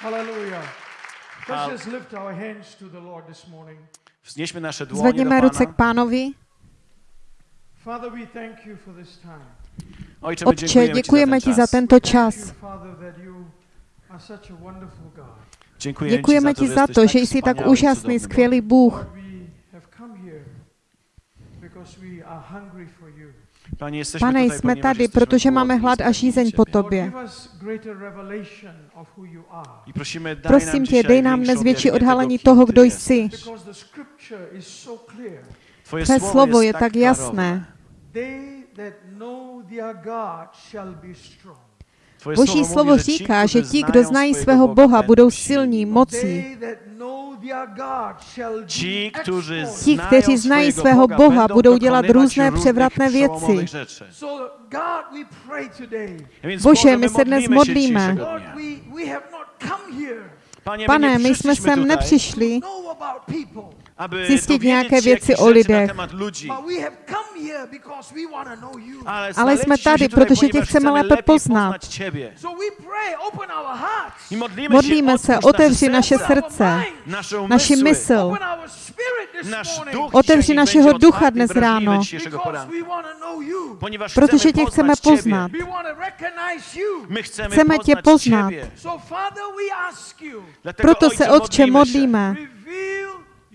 Hallelujah. Let's just lift our hands to the Lord this morning. Vznieśmy nasze dłonie Zvedněme do ruce k. Father, we thank you for this time. Ojcze, my Otče, dziękujemy, děkujeme Ci ti za za ten tento Thank čas. you, Father, that you are such a wonderful God. Dziękujemy, Děkujeme ci ti za to, že jsi tak wspaniały, úžasný, cudowny skvělý Bůh. Lord, we have come here because we are hungry for you. Bóg. Panie, jesteśmy Pane, tutaj, jsme tady, protože máme hlad a žízeň po tobě. daj Prosím nam tě, dej nám większe dnes větší odhalení tego, toho, kdo jsi. Tvé slovo je tak jasné. Boží slovo říká, že ti, kdo znají svého Boha, budou silní, moc. mocí. They that know their God shall Ci, do którzy exploits. Ti, kteří znají svého Boha, budou dělat různé převratné věci. Bože, my se dnes modlíme. Pane, my jsme sem nepřišli zjistit nějaké věci o lidech. Ale, jsme tady, protože tě chceme lépe poznat. Modlíme se, otevři naše srdce, naši mysl. Otevři našeho ducha dnes ráno. Protože tě chceme poznat. Chceme tě poznat. Proto se, Otče, modlíme się. modlíme. reveal yourself to us. Objaw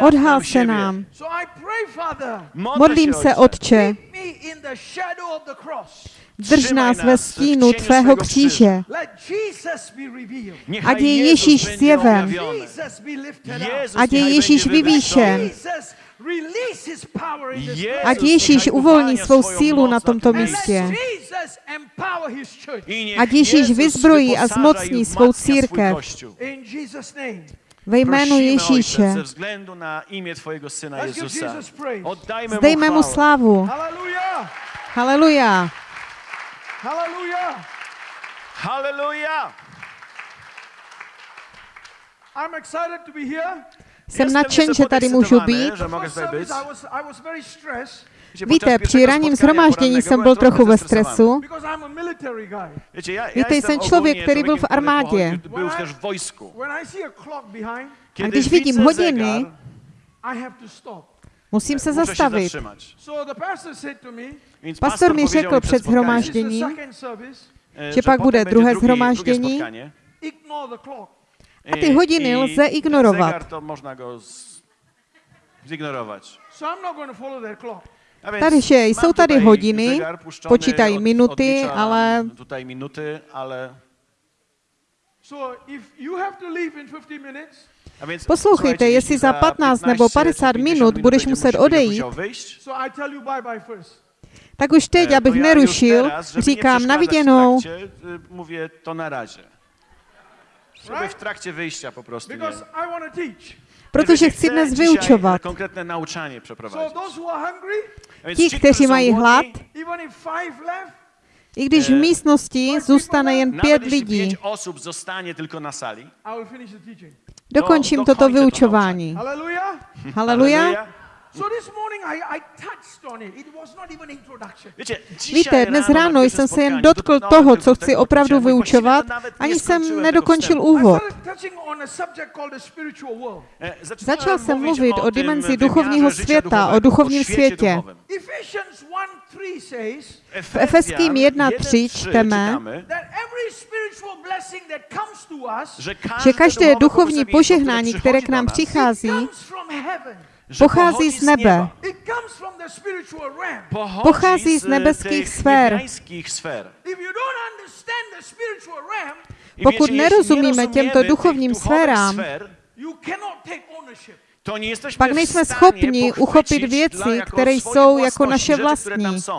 Odhal se nám. So I pray, Father, Modlę Modlím se. Otče, keep me in the shadow of the cross. drž nás ve v stínu tvého kříže. Let Jesus be revealed. Niechaj Ať je Ježíš zjeven. objawiony. Jesus be lifted Jezus up. Ať je Ježíš vyvýšen. Jesus release his power in this Jezus place. Ať Ježíš uvolní svou sílu na tomto místě. Jesus empower his church. I niech Ať Ježíš vyzbrojí a zmocní svou církev. Ve jménu Ježíše. Zdejme mu slávu. Hallelujah. Haleluja. Hallelujah. Halleluja! I'm excited to be here. Jsem nadšen, že tady můžu být. Víte, při ranním zhromáždění jsem byl trochu ve stresu. Víte, jsem člověk, který byl v armádě. a když vidím hodiny. Musím se się zastavit. pastor mi řekl před spotkaniem, this is the Shromážděním, second service, e, že pak bude druhé clock. A ty hodiny i lze ignorovat. Zegar to można go z... zignorować. Mam jsou tady hodiny, počítají minuty, ale Tutaj minuty, ale... So if you have to leave in 15 minutes, A więc, Poslouchejte, jestli za 15 nebo 15 50 minut budeš muset odejít, tak už teď, e, abych nerušil, říkám na viděnou. y, mówię to na razie. Żeby w Right? trakcie wyjścia po prostu nie. Protože chci dnes vyučovat. więc Ti, kteří mají hlad, i když v Eh, místnosti zůstane jen pět lidí, dokončím do- toto vyučování. Hallelujah. Haleluja. So this morning I, I touched on it. It was not even introduction. Wiecie, dzisiaj Víte, dnes ráno jsem se jen dotkl toho, co chci opravdu vyučovat, ani jsem nedokončil úvod. started touching on a subject called the spiritual world. E, zaczynałem Začal jsem mluvit o dimenzi wymiarze duchovního světa, o duchovním světě. duchowym. Ephesians 1 3 says V Efeským 1.3 čteme, že každé duchovní požehnání, které k nám přichází, pochází z nebe. Pochází z nebeských sfér. Pokud nerozumíme těmto duchovním sférám, pak nejsme schopni uchopit věci, jako které jsou jako naše rzeczy, które tam vlastní.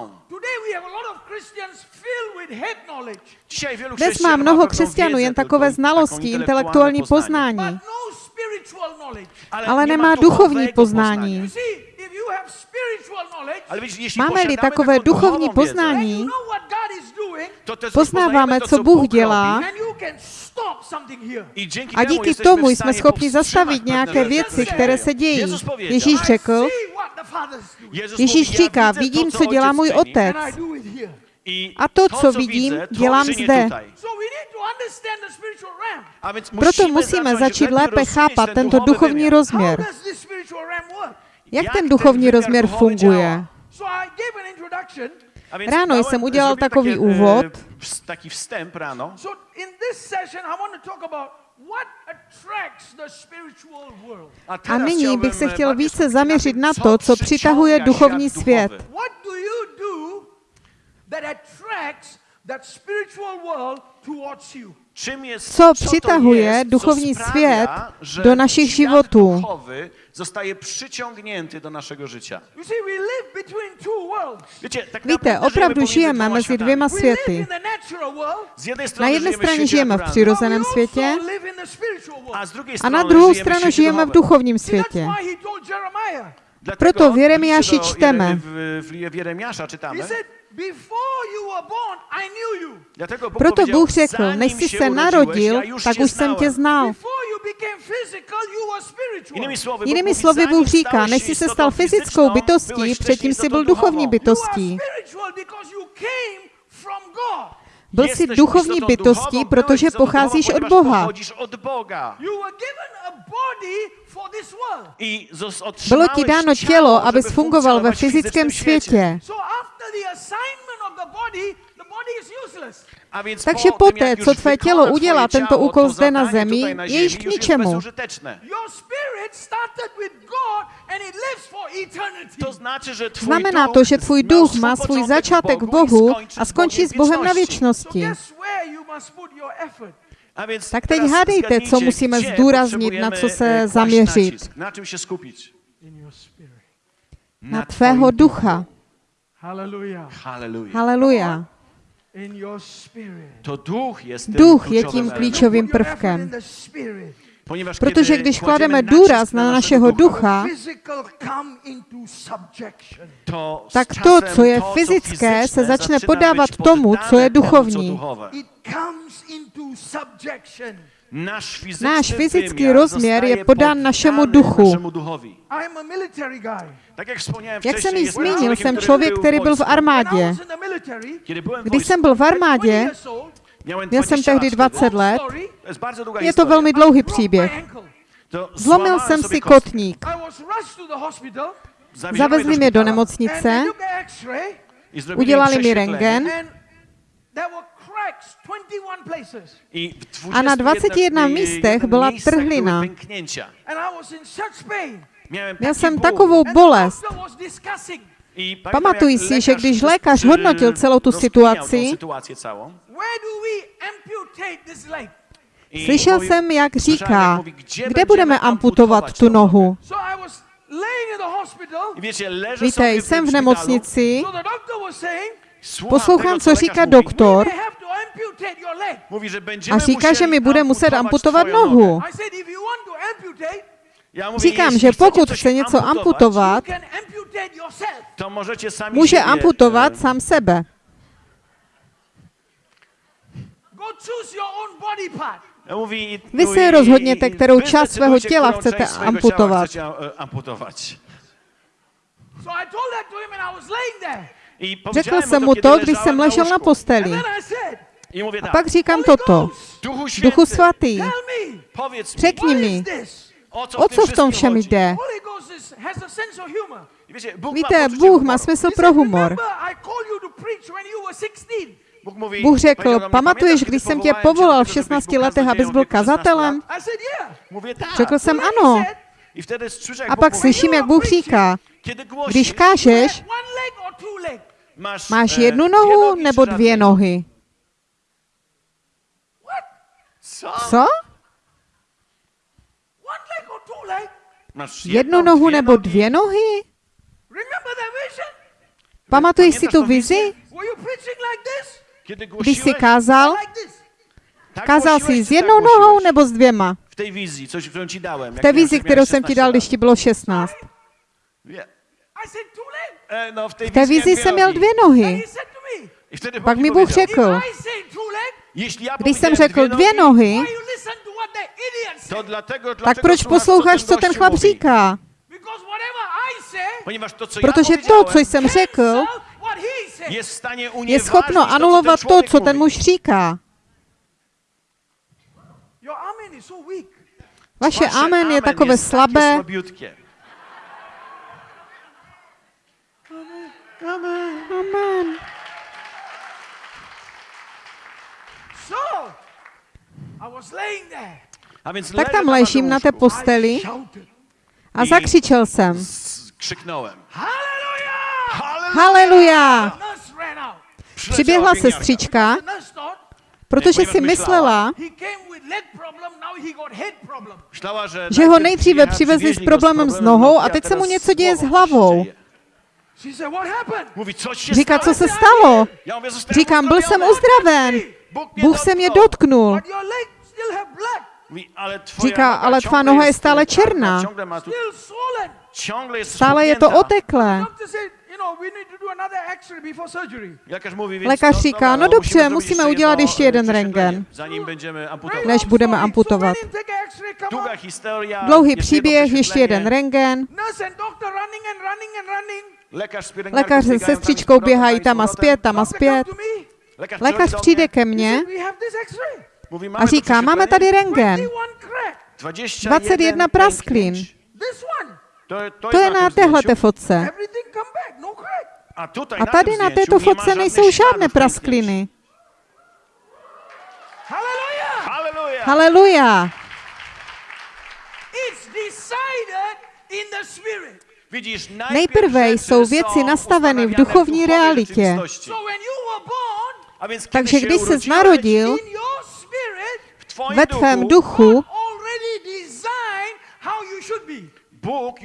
Dnes má mnoho křesťanů jen takové znalosti, intelektuální poznání, ale nemá duchovní poznání. Máme-li takové duchovní poznání, poznáváme, co Bůh dělá. a díky tomu jsme schopni zastavit nějaké věci, které se dějí. Ježíš řekl, Ježíš říká, vidím, co dělá můj otec. A to, co vidím, dělám zde. Proto musíme začít lépe chápat ten tento duchovní rozměr. Jak ten duchovní rozměr funguje? Ráno jsem udělal takový úvod. e, world. A, teraz nyní bych se e, chtěl více zaměřit na to, co přitahuje duchovní svět. What do you do that attracts that spiritual world towards you? Co to přitahuje duchovní svět do świat životů? duchowy zostaje przyciągnięty do naszego życia. You see, we live between two worlds. Wiecie, tak Víte, opravdu žijeme mezi dvěma We live světy. in the natural world, Z jednej Na jedné straně žijeme v přirozeném světě also live in the spiritual world. a na druhou stranu žijeme v duchovním světě. Proto liście do čteme. Proto Bůh řekl, než jsi se narodil, tak už jsem tě znal. Jinými slovy Bůh říká, než jsi se stal fyzickou bytostí, předtím jsi byl duchovní bytostí. Byl jsi duchovní bytostí, protože pocházíš od Boha. Bylo ti dáno tělo, abys fungoval ve fyzickém světě. Takže poté, co tvé tělo udělá tento úkol zde na zemi, je již k ničemu. Bezużyteczne. Your spirit started with God and it lives for eternity. To znaczy, że twój Znamená duch to, že tvůj duch swój má svůj początek začátek v Bohu skończy a z skončí s Bogiem Bohem na věčnosti. guess where you must put your effort. A więc Tak teď hádejte, co musíme zdůraznit, na co se e, zaměřit. Na tvého ducha. Haleluja. In your spirit. To duch jest tym Duch je kluczowym tím klíčovým Put your effort prvkem. Protože když klademe důraz na našeho ducha, tak to, co je fyzické, se začne podávat tomu, co je duchovní. Náš fyzický rozměr je podán našemu duchu. Jak jsem již zmínil, jsem člověk, který byl v armádě. Když jsem byl v at 20 armádě, měl jsem 20 tehdy lat 20 wtedy. let, je to velmi dlouhý příběh. Zlomil jsem si kotník. Zavezli mě do nemocnice, udělali mi prześwietlenie. rentgen and there were cracks 21 places. I w A na 21 21 místech byla trhlina. Měl jsem takovou bolest. Pamatuj si, že když lékař hodnotil celou tu situaci, Slyšel jsem, jak říká, kde budeme amputovat tu nohu. Víte, jsem v nemocnici, poslouchám, co říká doktor. A říká, že mi bude muset amputovat nohu. Říkám, že pokud chce něco amputovat, může amputovat e, sám sebe. Go choose your own body part. Mówi, Vy no se i- rozhodněte, kterou wy část svého těla którą chcete część swojego amputovat. Ciała chcecie amputować. So I told that to him and I was laying there. I Řekl jsem mu to, když jsem ležel na posteli. A tak, pak říkám toto. Duchu svatý, řekni mi? O co, v tom všem jde. Víte, Bůh má smysl pro humor. remember I called you to preach when you were 16. Bůh, Bůh řekl, pamatuješ, "Pamiętasz, když jsem tě povolal v tego, żebyś 16 był letech, abys byl kaznodzieją w wieku 16 kazatelem? lat?" I said, yeah. Mówię tak. Řekl jsem ano. A Bóg pak slyším, jak Bůh říká, když kážeš, máš e, jednu nohu nogi nebo dvě nohy? Co? Jednu nohu nebo nogi? dvě nohy? Pamatuješ si tu vizi? Když jsi kázal, kázal jsi s jednou nohou nebo s dvěma? W tej wizji, coś, którą ci dałem. V té vizi, kterou jsem ti dal, když ti bylo 16. Wie, I said two leg. e, no, w tej V té wizji vizi jsem měl nogi. dvě nohy. Pak mi Bůh řekl, když jsem řekl dvě nogi, nohy, to said? dlatego, tak dlatego proč posloucháš, co ten chlap říká? Protože to, co jsem řekl, je schopno anulovat to, co ten muž říká. amen is so weak. Vaše amen je takové slabé. słabiutkie. Amen. So, I was laying there. Tak tam ležím na té posteli a zakřičel jsem. Haleluja! Přiběhla sestřička, protože si myslela, že ho nejdříve přivezli s problémem s nohou a teď se mu něco děje s się hlavou. Říká, co se stalo? Říkám, byl jsem uzdraven. Bůh se mě dotknul. Říká, ale tvá noha je jest stále czarna, černá. Stále je to oteklé. Lékař no, říká, no dobře, musíme udělat ještě jeden będziemy Very amputować. Než budeme amputovat. Dlouhý příběh, ještě jeden pielęgniarką Lékař se sestřičkou běhají tam a zpět, tam a zpět. Lékař přijde ke mně a říká, máme tady rentgen. 21 crack. 21 21 prasklin. To, je na téhleté fotce. No. A, tady na této fotce nejsou žádné praskliny. Haleluja! It's decided in the spirit. Widzisz, Nejprve jsou věci nastaveny v duchovní realitě. Takže když urodziłeś, narodil, in your spirit, w twoim ve tvém duchu.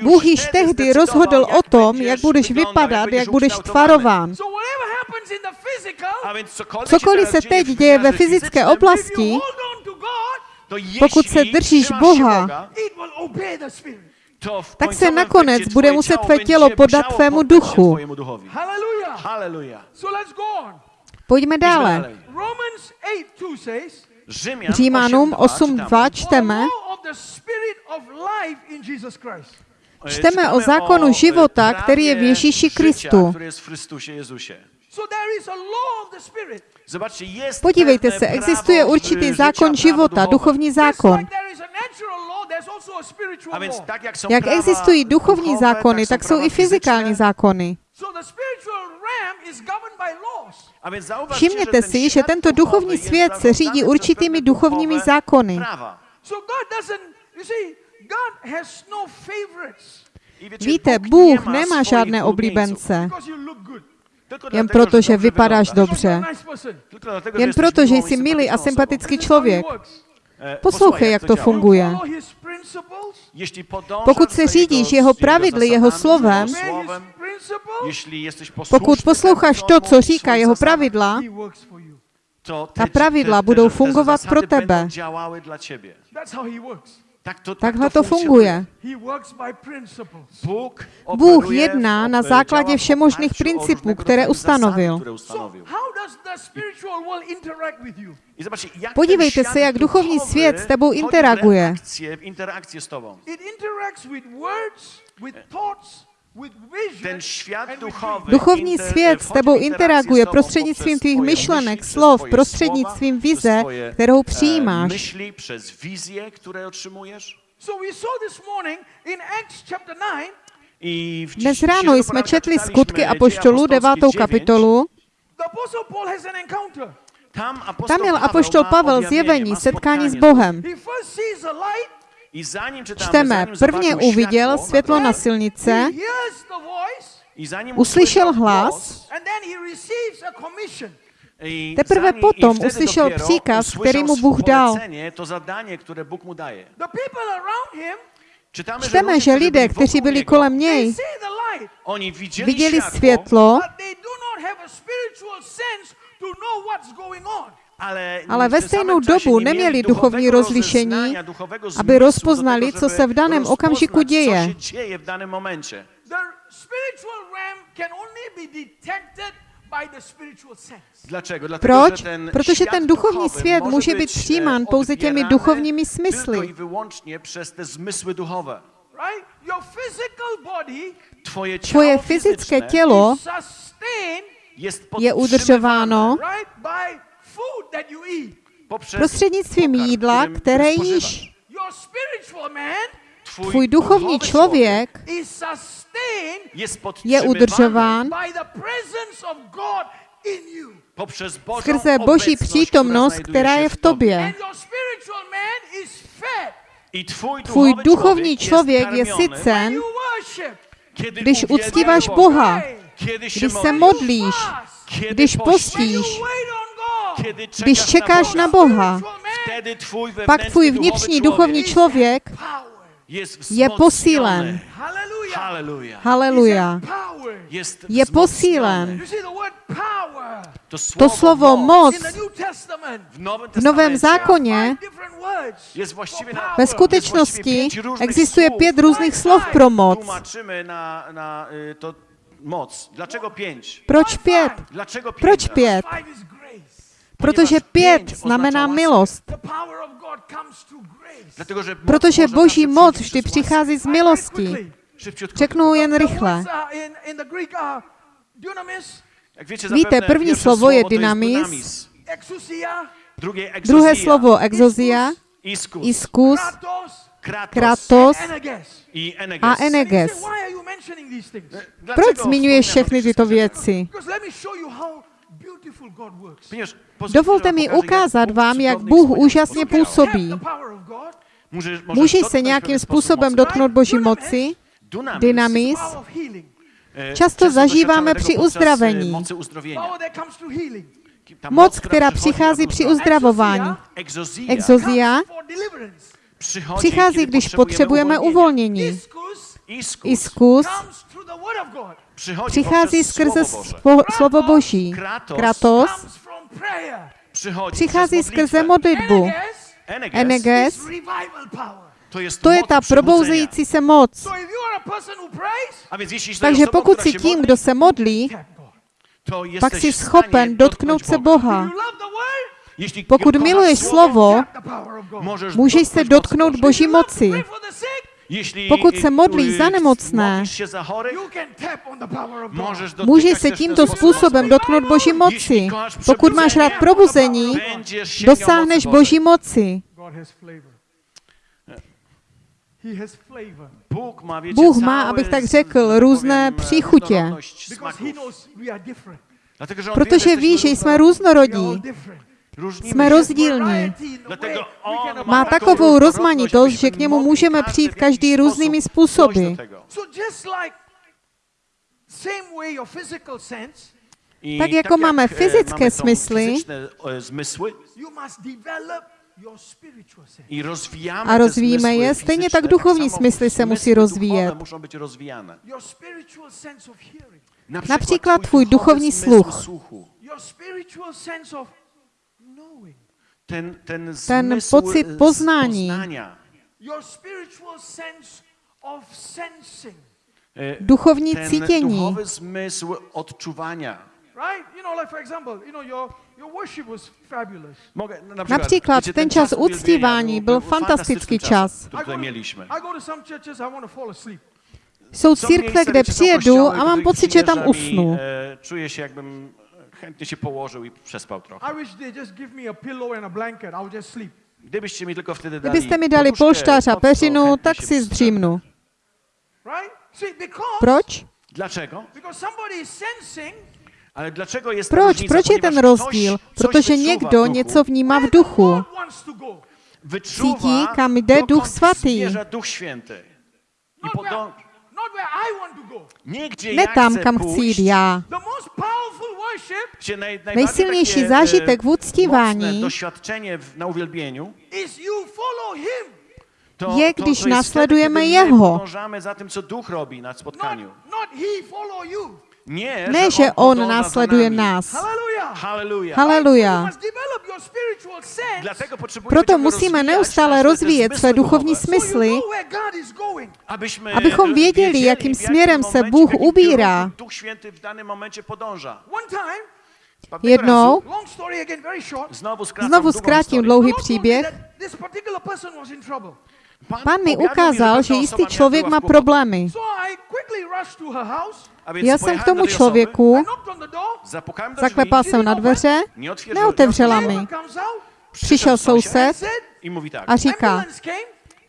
Bůh, již tehdy rozhodl o tom, jak budeš vypadat, jak budeš tvarován. Cokoliv se teď děje ve fyzické oblasti, pokud se držíš Boha, tak se nakonec bude muset tvé tělo podat tvému duchu. Pojďme dále. Dalej. Romans 8 2 says, Rzymian Římanům 8:2 8.2 For the čteme. Čteme o zákonu e, života, který je v Ježíši Kristu. który jest w Chrystusie Jezusie. So there is a law of the spirit. Zobaczcie, jest Podívejte se, prawo existuje určitý życia, zákon života, duchovní zákon. jak existují duchovní zákony, tak jsou i fyzikální zákony. So the spiritual realm is governed by laws. A więc zauważcie, Všimněte si, že tento duchovní svět se řídí určitými duchovními zákony. prawa. So God doesn't, you see, God has no Víte, Bůh nemá žádné oblíbence, jen proto, že vypadáš dobře. Jen proto, že jsi milý a sympatický člověk. E, Poslouchej, jak to funguje. Pokud se řídíš jeho pravidly, jeho slovem, Pokud posloucháš to, co mówi, říká jeho pravidla, ta te- pravidla budou fungovat pro tebe. Takhle to to funguje. Bůh jedná na základě všemožných principů, které ustanovil. Podívejte se, jak duchovní svět s tebou interaguje. Ten duchowy Duchovní inter- svět s tebou interaguje z tobą prostřednictvím tvých myšlenek, slov, prostřednictvím vize, kterou e, přijímáš. Myśli, przez wizje, które otrzymujesz. So we saw this morning in Acts chapter 9 I w Dnes ráno jsme četli skutky apoštolů 9. 9. kapitolu. Tam, měl Paweł apoštol Pavel zjevení, setkání s Bohem. Čteme, prvně zobaczył uviděl światło, světlo na silnice, uslyšel usłyszał hlas, Teprve potom uslyšel příkaz, který mu Bůh dal. Čteme, ludzie, že lidé, kteří byli kolem něj, viděli světlo, ale, ve stejnou dobu nie mieli neměli duchovní rozlišení, aby rozpoznali, co se v daném okamžiku děje. Proč? Protože świat ten duchovní svět może může být być, přijímán e, pouze těmi duchovními smysly. Tvoje fyzické fizyczne tělo je udržováno right, by food that you eat. poprzez prostřednictvím jídla, které jíš. Tvůj duchovní člověk je podtrzymywany udržován skrze Boží obecność, přítomnost, która která je v tobě. Tvůj duchovní člověk je sycen, když uctíváš Boga, Boha, když se modlisz, modlíš, když postíš, když čekáš na Boha, pak tvůj vnitřní duchovní člověk je posílen. Haleluja. Je posílen. To slovo moc. v Novém zákoně ve skutečnosti existuje pět různých slov pro moc. Proč pět? Dlaczego pięć? Proč pět? Protože pět znamená milost. Protože Boží moc vždy přichází z milosti. Řeknu jen rychle. Víte, první slovo je dynamis, Druhé slovo exozia, Iskus. kratos, a eneges. Proč zmiňuješ všechny tyto věci? Dovolte mi ukázat vám, jak Bůh úžasně působí. Můžeš se nějakým způsobem dotknout Boží moci. Dynamis. power of healing, E, Často zažíváme při uzdravení. Moc, která přichází při uzdravování. Exozia. Přichází, když potřebujeme uvolnění. Iskus Iskus, Iskus comes through the word of God. przychodzi přichází skrze Słowo Boże. spo- slovo Boží. Kratos přichází skrze modlitbu. Eneges to jest to je ta probouzející se moc. Takže pokud si się tím, modli, kdo se modlí, pak jesteś jsi schopen dotknout se Boga. Boha. Pokud miluješ slovo, můžeš se dotknout mocy Boží moci. Pokud se modlíš za nemocné, Můžeš se tímto způsobem dotknout Boží moci. Pokud máš rád probuzení, dosáhneš mocy Boží moci. Wiecie, Bůh má, abych tak řekl, různé powiem, příchutě. Protože ví, že jsme různorodí. Jsme rozdílní. Má takovou rozmanitost, že k němu můžeme přijít každý různými způsoby. Tak jako máme e, fyzické mamy tą smysly, e, A rozvíjíme je, stejně tak duchovní smysly se musí rozvíjet. Například tvůj duchovní sluch. Ten, ten, Ten zmysł pocit poznání. poznania. Your spiritual sense of sensing. E, Duchovní ten cítění. zmysł odczuwania. Například ten czas uwielbienia uctívání byl fantastický čas. Jsou církve, kde přijedu a mám pocit, že tam usnu. E, czuję się jakbym chętnie się położył i przespał trochę. I wish they just give me a pillow and a blanket. I would just sleep. Gdybyście mi tylko wtedy dali Kdybyste mi dali poduszkę, polštář a peřinu, tak się si zdřímnu. Because Proč? Dlaczego? because somebody is sensing Ale dlaczego jest Proč? różnica? Proč je ten Ponieważ rozdíl? Ktoś, coś Protože někdo něco vnímá v duchu. Cítí, kam jde Duch Svatý. zmierza Duch Święty. I Not podąż... where, not where I want to go. Nie gdzie Ne tam, kam chci jít já. The most powerful worship gdzie naj, najbardziej Nejsilnější takie, zážitek v e, uctívání mocne doświadczenie w, na uwielbieniu is you follow Him, to, Je, to, když to jest následujeme wtedy, kiedy my Jeho. podążamy za tym, co Duch robi na not, spotkaniu. not He follow you. Nie, Ne, že On následuje nás. Haleluja. Proto musíme neustále rozvíjet své duchovní smysly, abychom věděli, jakým směrem se Bůh ubírá. Jednou, znovu zkrátím dlouhý příběh, Pán mi ukázal, že jistý člověk má problémy. Já jsem k tomu člověku, zaklepal jsem na dveře, neotevřela mi. Přišel soused a říká,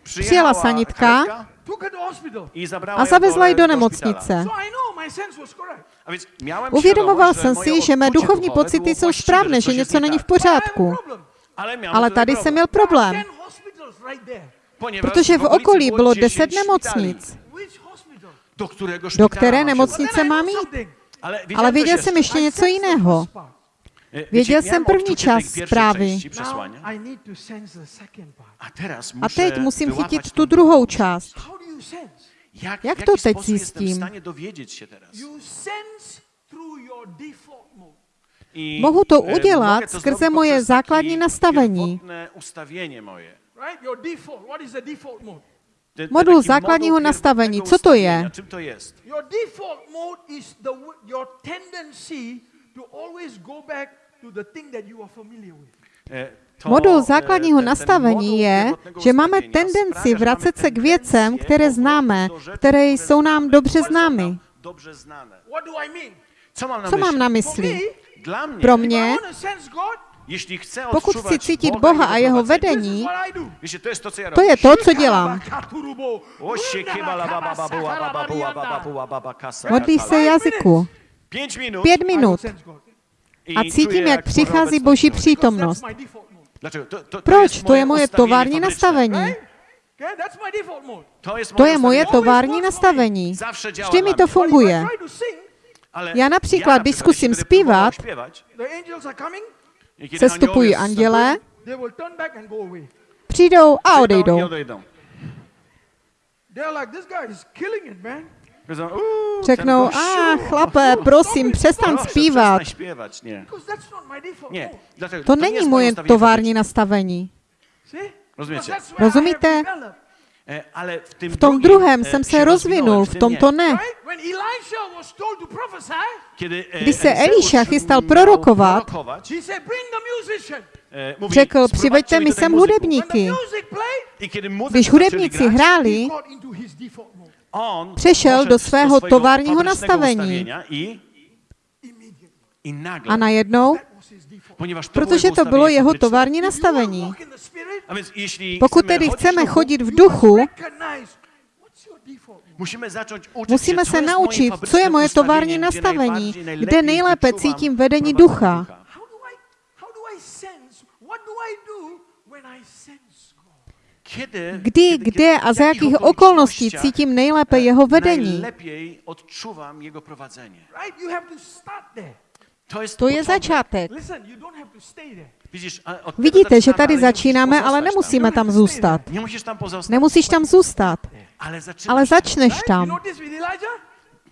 přijela sanitka a zavezla ji do nemocnice. Uvědomoval jsem si, že mé duchovní pocity jsou správné, že něco není v pořádku. Ale, tady jsem měl problém, Protože v okolí bylo 10 deset nemocnic. Do které nemocnice mám jít? Ale, věděl jsem jeszcze. ještě něco jiného. E, wiecie, Věděl jsem první část zprávy. a teď musím chytit tu druhou část. Jak, to teď sposób jestem w zjistím? Mohu to e, udělat skrze moje základní nastavení. Pierwotne ustawienie moje. Right? Your default. What is the default mode? Te- te Modul základního nastavení, co to je? ustawienia. Czym to jest? Your default mode is the w- your tendency to always go back to the thing that you are familiar with. To, Modul základního nastavení je, že máme tendenci vracet se k věcem, které známe, které jsou nám dobře známy. nam Dobrze znane. What do I mean? Co mám na mysli? Pro mě, pokud chci cítit Boga, Boha a jeho vedení, to je to, co dělám. Modlíš se jazyku. Pět minut. A cítím, jak Boża přichází Boží přítomnost. Proč? To je moje tovární nastavení. To je moje tovární nastavení. Vždy mi to funguje. Já například, na když zkusím zpívat, Sestupují aniołowie anděle, they will turn back and go away. přijdou a odejdou. i odejdą. They're like, this guy is killing it, man. Powiedzą, "Uuu, Řeknou, a gościu, chlape, prosím, proszę, zpívat. To není moje tovární nastavení. Rozumíte? E, tym V tom drugim, druhém e, jsem się se rozvinul, v tom to ne. Right? When Elisha was told to prophesy, Kiedy e, Když se Eliša chystal prorokovat, Řekl, "Sprowadźcie přiveďte mi sem muzyków." When the hudebníky. Když hudebníci hráli, Přešel do svého továrního nastavení. ustawienia I, immediately. i nagle, a najednou, Protože to bylo jeho tovární nastavení. Pokud tedy chceme chodit v duchu, musíme se naučit, co je moje tovární nastavení, kde nejlépe cítím vedení ducha. Kdy, kde a za jakých okolností cítím nejlépe jeho vedení. To there. To je začátek. Vidíte, že tady začínáme, ale nemusíme tam zůstat. Nemusíš tam zůstat, ale začneš tam.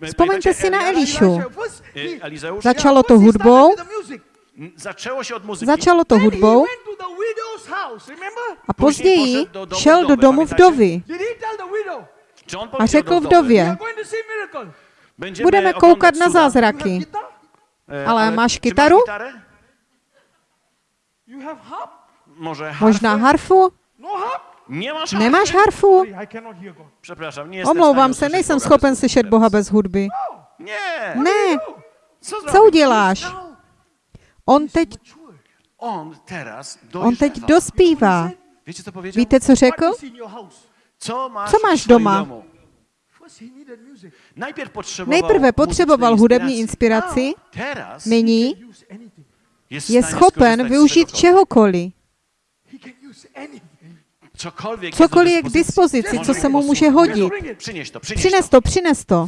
Vzpomeňte si na Elišu. Začalo to hudbou, začalo to hudbou. a později šel do domu vdovy. A řekl vdově, budeme koukat na zázraky. E, Ale máš kytaru? gitarę? You have harp? Może harfę? Možná harfu? No harp? Nie masz harfy? Nemáš harfu? Omlouvám se, nejsem schopen bez slyšet hudby Boha bez hudby. Nie! Ne, No. Co, uděláš? On teď. On teď dospívá. Wiecie co powiedział? Víte, co řekl? Co máš doma? Nejprve potřeboval hudební inspiraci, nyní je schopen využít czegokolwiek. čehokoliv. Cokoliv je k dispozici, co se mu může hodit. Przynieś to, przynieś Přines to. přines to.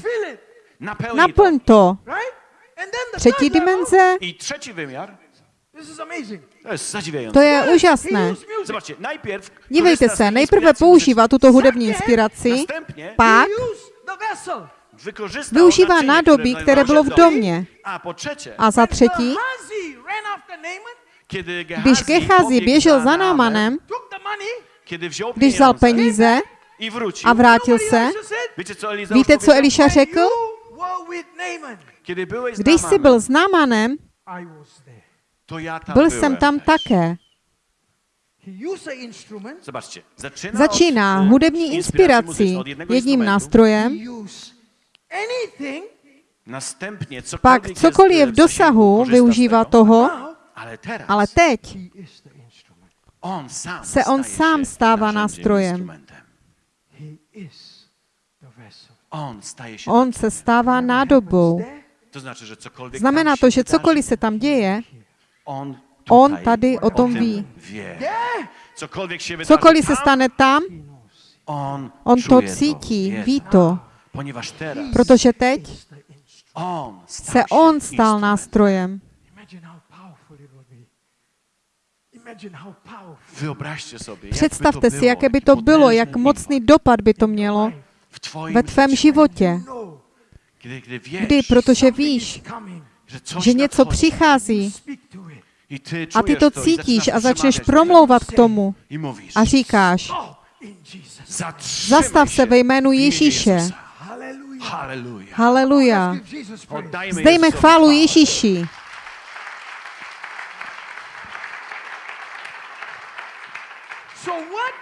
Naplň to. Třetí dimenze, I trzeci wymiar, This is amazing. to je úžasné. Dívejte se, nejprve inspiracji používá tuto hudební inspiraci, pak Využívá nádobí, które které bylo v domě. A za třetí, když Gehazi Gechazi běžel za Námanem, když vzal peníze i wrócił, a vrátil se, víte, co? Eliša řekl? Když jsi byl s Námanem, byl jsem tam také. Zobaczcie, zaczyna Začíná od, e, hudební inspiracji inspirací jedním nástrojem. Następnie pak cokoliv je v dosahu, využívá toho, Ale teraz ale teď. On se on sám stává nástrojem. instrumentem. He is the vessel. On staje się On se stává nádobou. There, To znaczy, że cokolwiek Znamená to, že cokoliv se tam děje, on, on tady o tom ví. Cokoliv se stane tam, on, to cítí, ví to. Protože teď se on stal nástrojem. Představte si, jaké by to bylo, jak mocný dopad by to mělo w twoim ve tvém životě. Kiedy, kiedy wiesz, Kdy, protože víš, že něco přichází A ty to cítíš a začneš promlouvat k tomu a říkáš, Oh, zastav se ve jménu Ježíše. Haleluja. Zdejme chválu. Ježíši. So what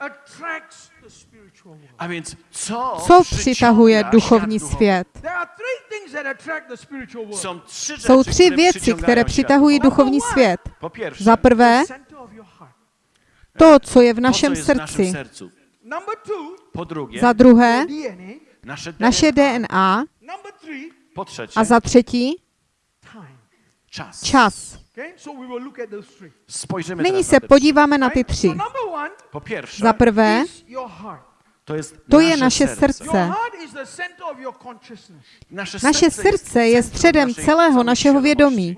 attracts? A więc co, Co přitahuje duchovní svět? Jsou tři które věci, které świat přitahují duchovní svět. Po pierwsze, Za prvé, to, co je v našem jest w naszym srdci. sercu. Number two, Po drugie, Za druhé, naše DNA. A za třetí, čas. Nyní se podíváme na ty tři. Za prvé. To jest to je naše srdce. Naše, Naše srdce je středem celého našeho vědomí.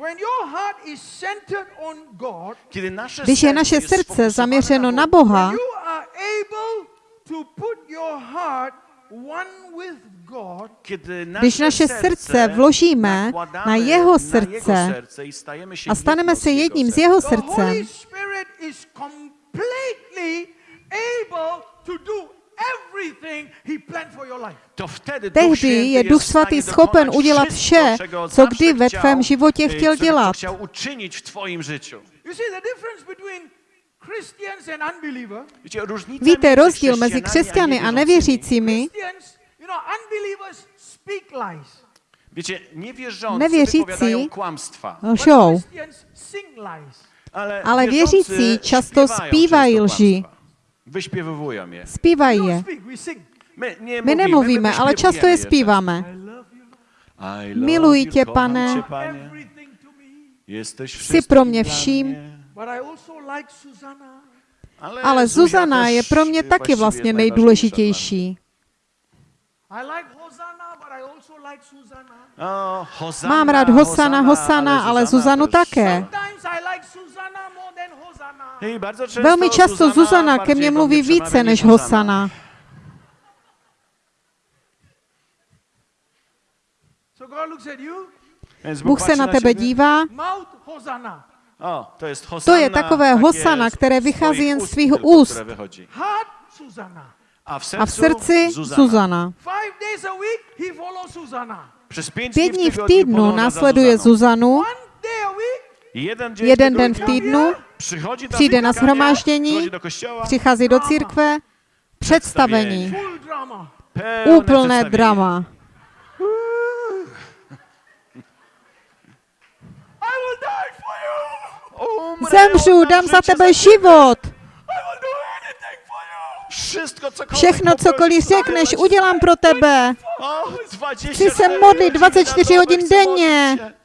Když je naše srdce zaměřeno na Boha, Když naše srdce vložíme na jeho srdce a staneme se jedním z jeho srdcem, Tehdy Święty je jest Duch Svatý schopen udělat vše, co kdy ve tvém životě chtěl dělat. Víte między rozdíl mezi chrześcijanami křesťany a nevěřícími? Niewierzący Nevěřící Lžou, ale, věřící často zpívají lži. Wyśpiewują je. zpívají don't je. My, nie My mówimy, nemluvíme, ale často je zpíváme. Miluji tě, pane. Jsi wszystkim pro mě vším. Ale Zuzana je pro mě taky vlastně nejdůležitější. I like Hosanna, but I also like Susanna. O, Hosanna, Mám rád Hosana, Hosana, ale Zuzanu také. Velmi často Zuzana ke mně mluví více než Hosana. So God looks at you, Więc Bůh se na tebe dívá. to je takové Hosana, které vychází jen z tylko, úst. A v srdci Zuzana. Zuzana. Five days a week, he follows Susanna. Przez pięć Pět dní v týdnu následuje. Zuzanu, Jeden den v týdnu, přijde na shromáždění, přichází do církve, představení, úplné drama. Zemřu, dám za tebe život. Všechno, cokoliv řekneš, udělám pro tebe. O, 24 Chci se modlit 24 na hodin denně. modlić się. After service,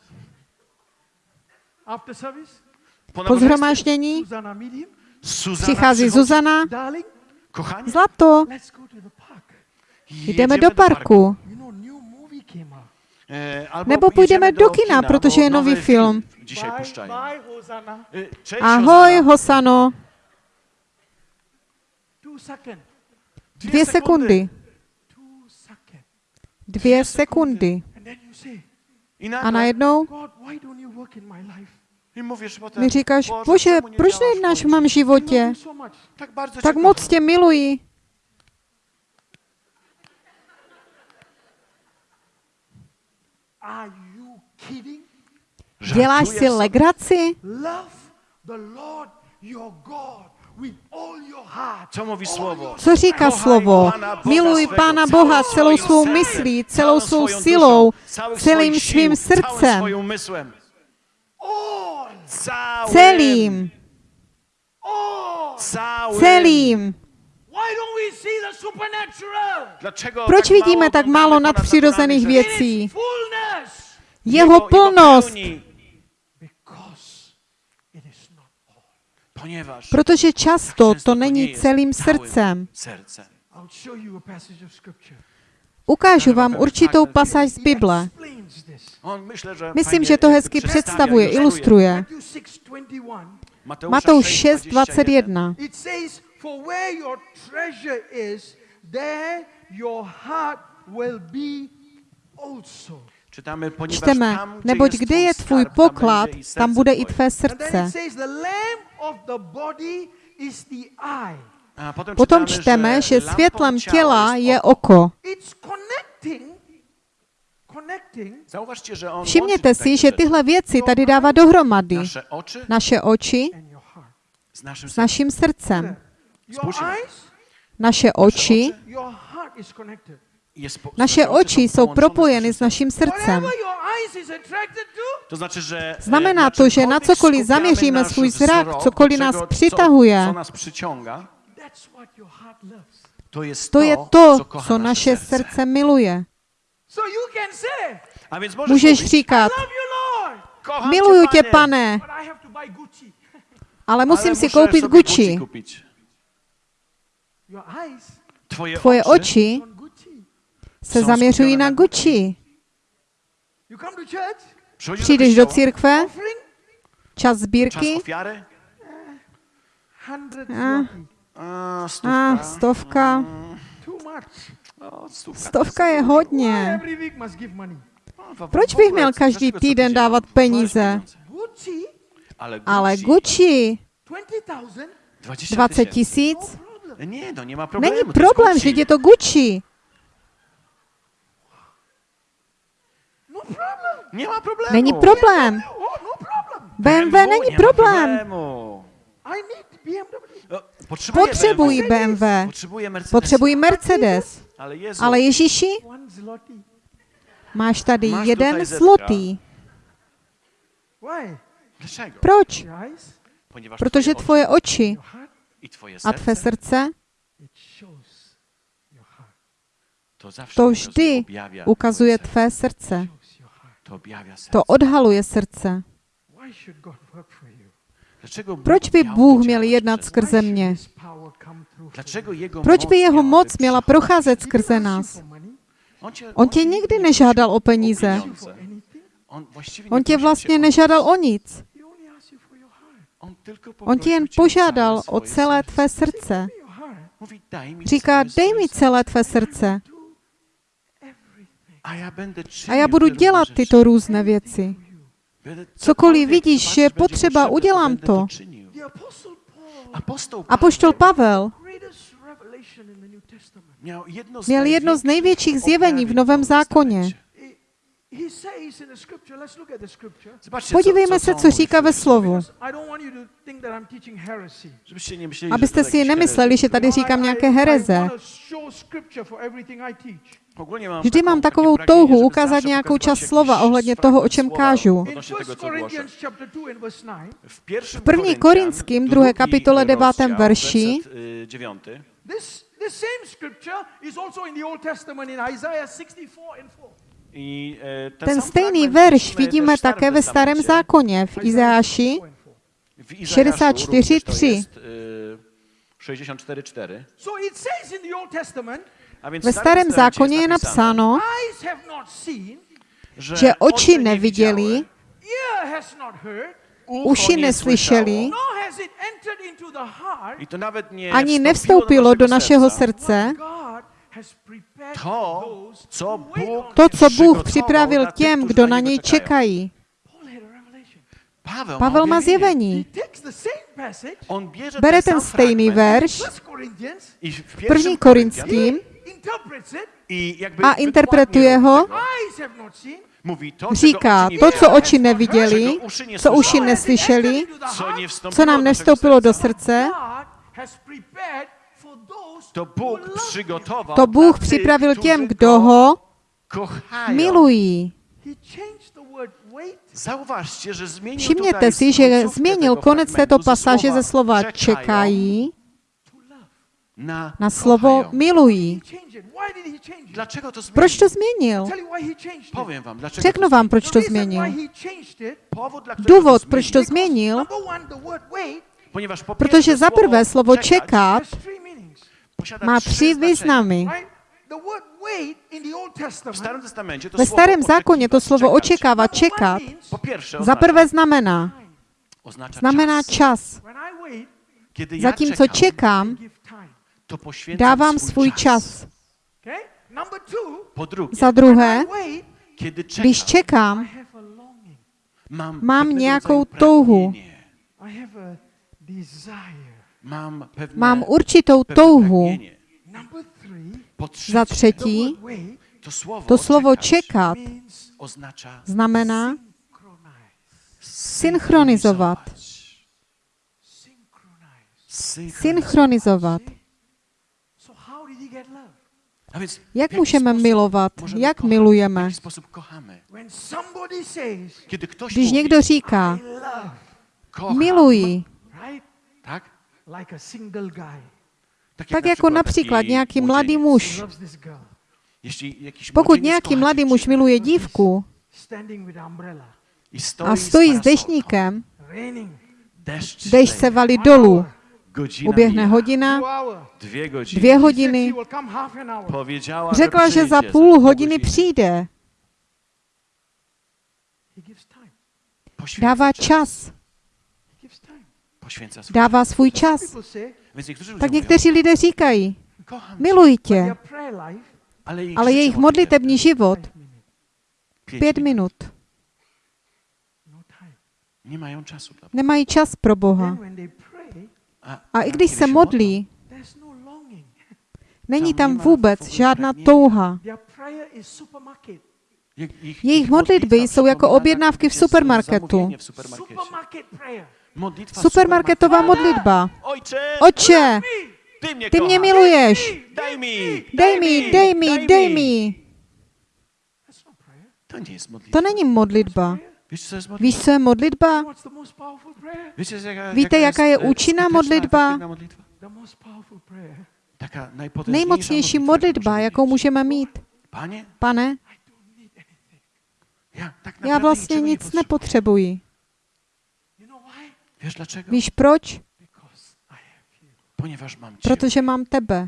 Po zhromáždění přichází. Zuzana. Zlato, jdeme do parku. E, albo Nebo půjdeme do kina, protože je nový film. E, Cześć, Ahoj. Hosano. Dvě sekundy. Dvě sekundy. A najednou Mi říkáš, Boże, bože, proč nejednáš v mém životě? Tak moc tě miluji. Are you kidding? Děláš si legraci? Co říká slovo? Miluj Pána całym Boha celou swoim svou sercem, myslí, celou svou silou, celým svým srdcem, celým. celým. Why don't we see the supernatural? Dlaczego Proč tak mało vidíme tak málo nadpřirozených rzeczy? věcí? Jeho Jego plnost, pełni, Because it is not all. Ponieważ protože často często to není celým całym srdcem. Ukážu vám určitou pasáž z Bible. Myslím, že to hezky představuje, ilustruje. Matthew 6:21. Mateusza Matouš 6, 6.21. It says, For where your treasure is, there your heart will be also. Czytamy, ponieważ Čteme, tam, gdzie neboť kde twój je tvůj poklad, tam bude i tvé srdce. Potom čteme, že světlem ciała těla je oko. Všimněte si, že te tyhle věci tady dává dohromady. nasze oczy Naše oči s sercem. naším srdcem. Naše oči, naše nasze oči jsou propojeny naszym s naším srdcem. Whatever your eyes is attracted to, To znaczy, że e, Znamená na to, že na cokoliv zaměříme svůj zrak, cokoliv nás přitahuje, to jest to to, je to, co nasze naše serce. srdce miluje. Můžeš říkat, Love you, Lord, kocham miluju tě, pane, Gucci. ale musím ale si koupit Gucci. Twoje, Tvoje oczy oči Gucci. se zaměřují na Gucci. You come to church, Przychodzisz Přijdeš do církve, čas sbírky, a, a stówka, stovka. Stovka je hodně. w- Proč bych měl každý týden dávat peníze? Ale Gucci, Ale Gucci 20,000? 20 20 No tisíc? no. Není problém, že je to Gucci. No. Není problém. No. BMW není problém. Potrzebuję Potřebují BMW. Potrzebuję Mercedes. Potřebují Mercedes. Ale Jezu, Ale Ježíši, máš tady Máš jeden zlotý. Proč? Protože twoje tvoje oči a tvé serce srdce to vždy objawia ukazuje twoje serce. tvé srdce. To odhaluje srdce. Proč by Bůh měl jednat skrze mě? Proč by jeho moc měla procházet skrze nás? On tě nikdy nežádal o peníze. On, tě vlastně nežádal o nic. On, tě jen požádal o celé tvé srdce. Říká, dej mi celé tvé srdce A já budu dělat tyto různé věci. Cokoliv vidíš, je potřeba, udělám to. Apoštol Pavel měl jedno z největších zjevení v Novém zákoně. Podívejme se, co, říká ve slovu. Because I don't want you to think that I'm teaching heresy. Żebyście nie myśleli, Abyste si nemysleli, že tady říkám nějaké hereze. want to show scripture for everything I teach. Ogólnie mam Vždy mám takovou touhu ukázat nějakou část slova ohledně toho, o čem kážu. 1 2 9, V první Koryntian, Korinským, druhé kapitole, drugi devátém rozdział, verši, this same scripture is also in the Old Testament in Isaiah 64 and 4. I, e, ten, stejný verš vidíme také ve Starém zákoně, v Izáši W Izajaszu 64, również to 3. jest, y, 64,4. So it says in the Old Testament, A więc Ve starém zákoně je napsáno, že oči neviděli, uši neslyšeli, ani nevstoupilo do našeho srdce To, co on to, co Bůh připravil těm, kdo na něj čekají. Pavel má zjevení. Bere ten stejný verš, 1 první pierwszym Korinským, a interpretuje ho, říká, to, co oči neviděli, co uši neslyšeli, co nám nevstoupilo do srdce, to Bůh připravil těm, kdo go ho milují. Zmienił Všimněte si, že změnil konec této pasáže ze slova čekají na, na slovo milují. Proč to změnil? Řeknu to vám, zmienił. proč to změnil. Důvod, proč zmienił, to změnil, protože pierwsze za prvé slovo čekat má tři významy. Ve starém zákoně to slovo očekávat, čekat, za prvé znamená, znamená čas. Zatímco čekám, dávám svůj čas. Za druhé, když čekám, mám nějakou touhu. Mam pewne, mám určitou touhu. Za třetí, to słowo, to slovo čekat znamená synchronizovat. Synchronizovat. Jak můžeme milovat? Jak milujeme? Když někdo říká, miluji? Tak? Like a single guy. Tak, tak na jako například nějaký mladý muž. Pokud nějaký mladý muž miluje dívku Standing with umbrella. i stoi a z stojí s deszcz dešť se valí dolů, uběhne hodina, dvě hodiny, řekla, že za půl pół hodiny godziny. přijde. He gives time. Poświęca Dává czas. čas, dává svůj čas. Tak někteří lidé říkají, miluji tě, ale jejich, modlitební život pět minut. No. Nemají čas pro Boha. Pray, A, i když se modlí, no není Tam vůbec žádná touha. Jejich ich modlitby jsou jako objednávky v supermarketu. Supermarketová modlitba. Otče, ty mnie, ty mě miluješ. Daj mi, Dej mi, dej mi, dej mi. To nie jest modlitwa. To není modlitba. Víš, co je modlitba? Víte, jaká je účinná modlitba? Nejmocnější modlitba, jaką jakou możemy můžeme mít. Pane, já vlastně nic nepotřebuji. Wiesz dlaczego? Víš proč? Ponieważ mam Ciebie. Protože mám tebe.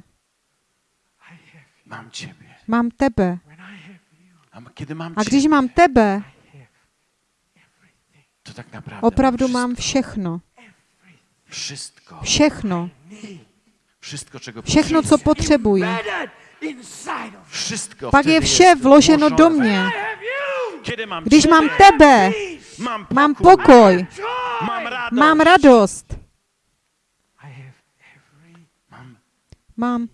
Mam Ciebie. Mám tebe. A kiedy mam A když mám tebe, to tak naprawdę opravdu mám všechno. wszystko. Všechno. Wszystko, czego Všechno, co potřebuji. Wszystko Pak je vše vloženo do mě. Když mám tebe, mám pokoj, Radość, mám radost, I have every mam mám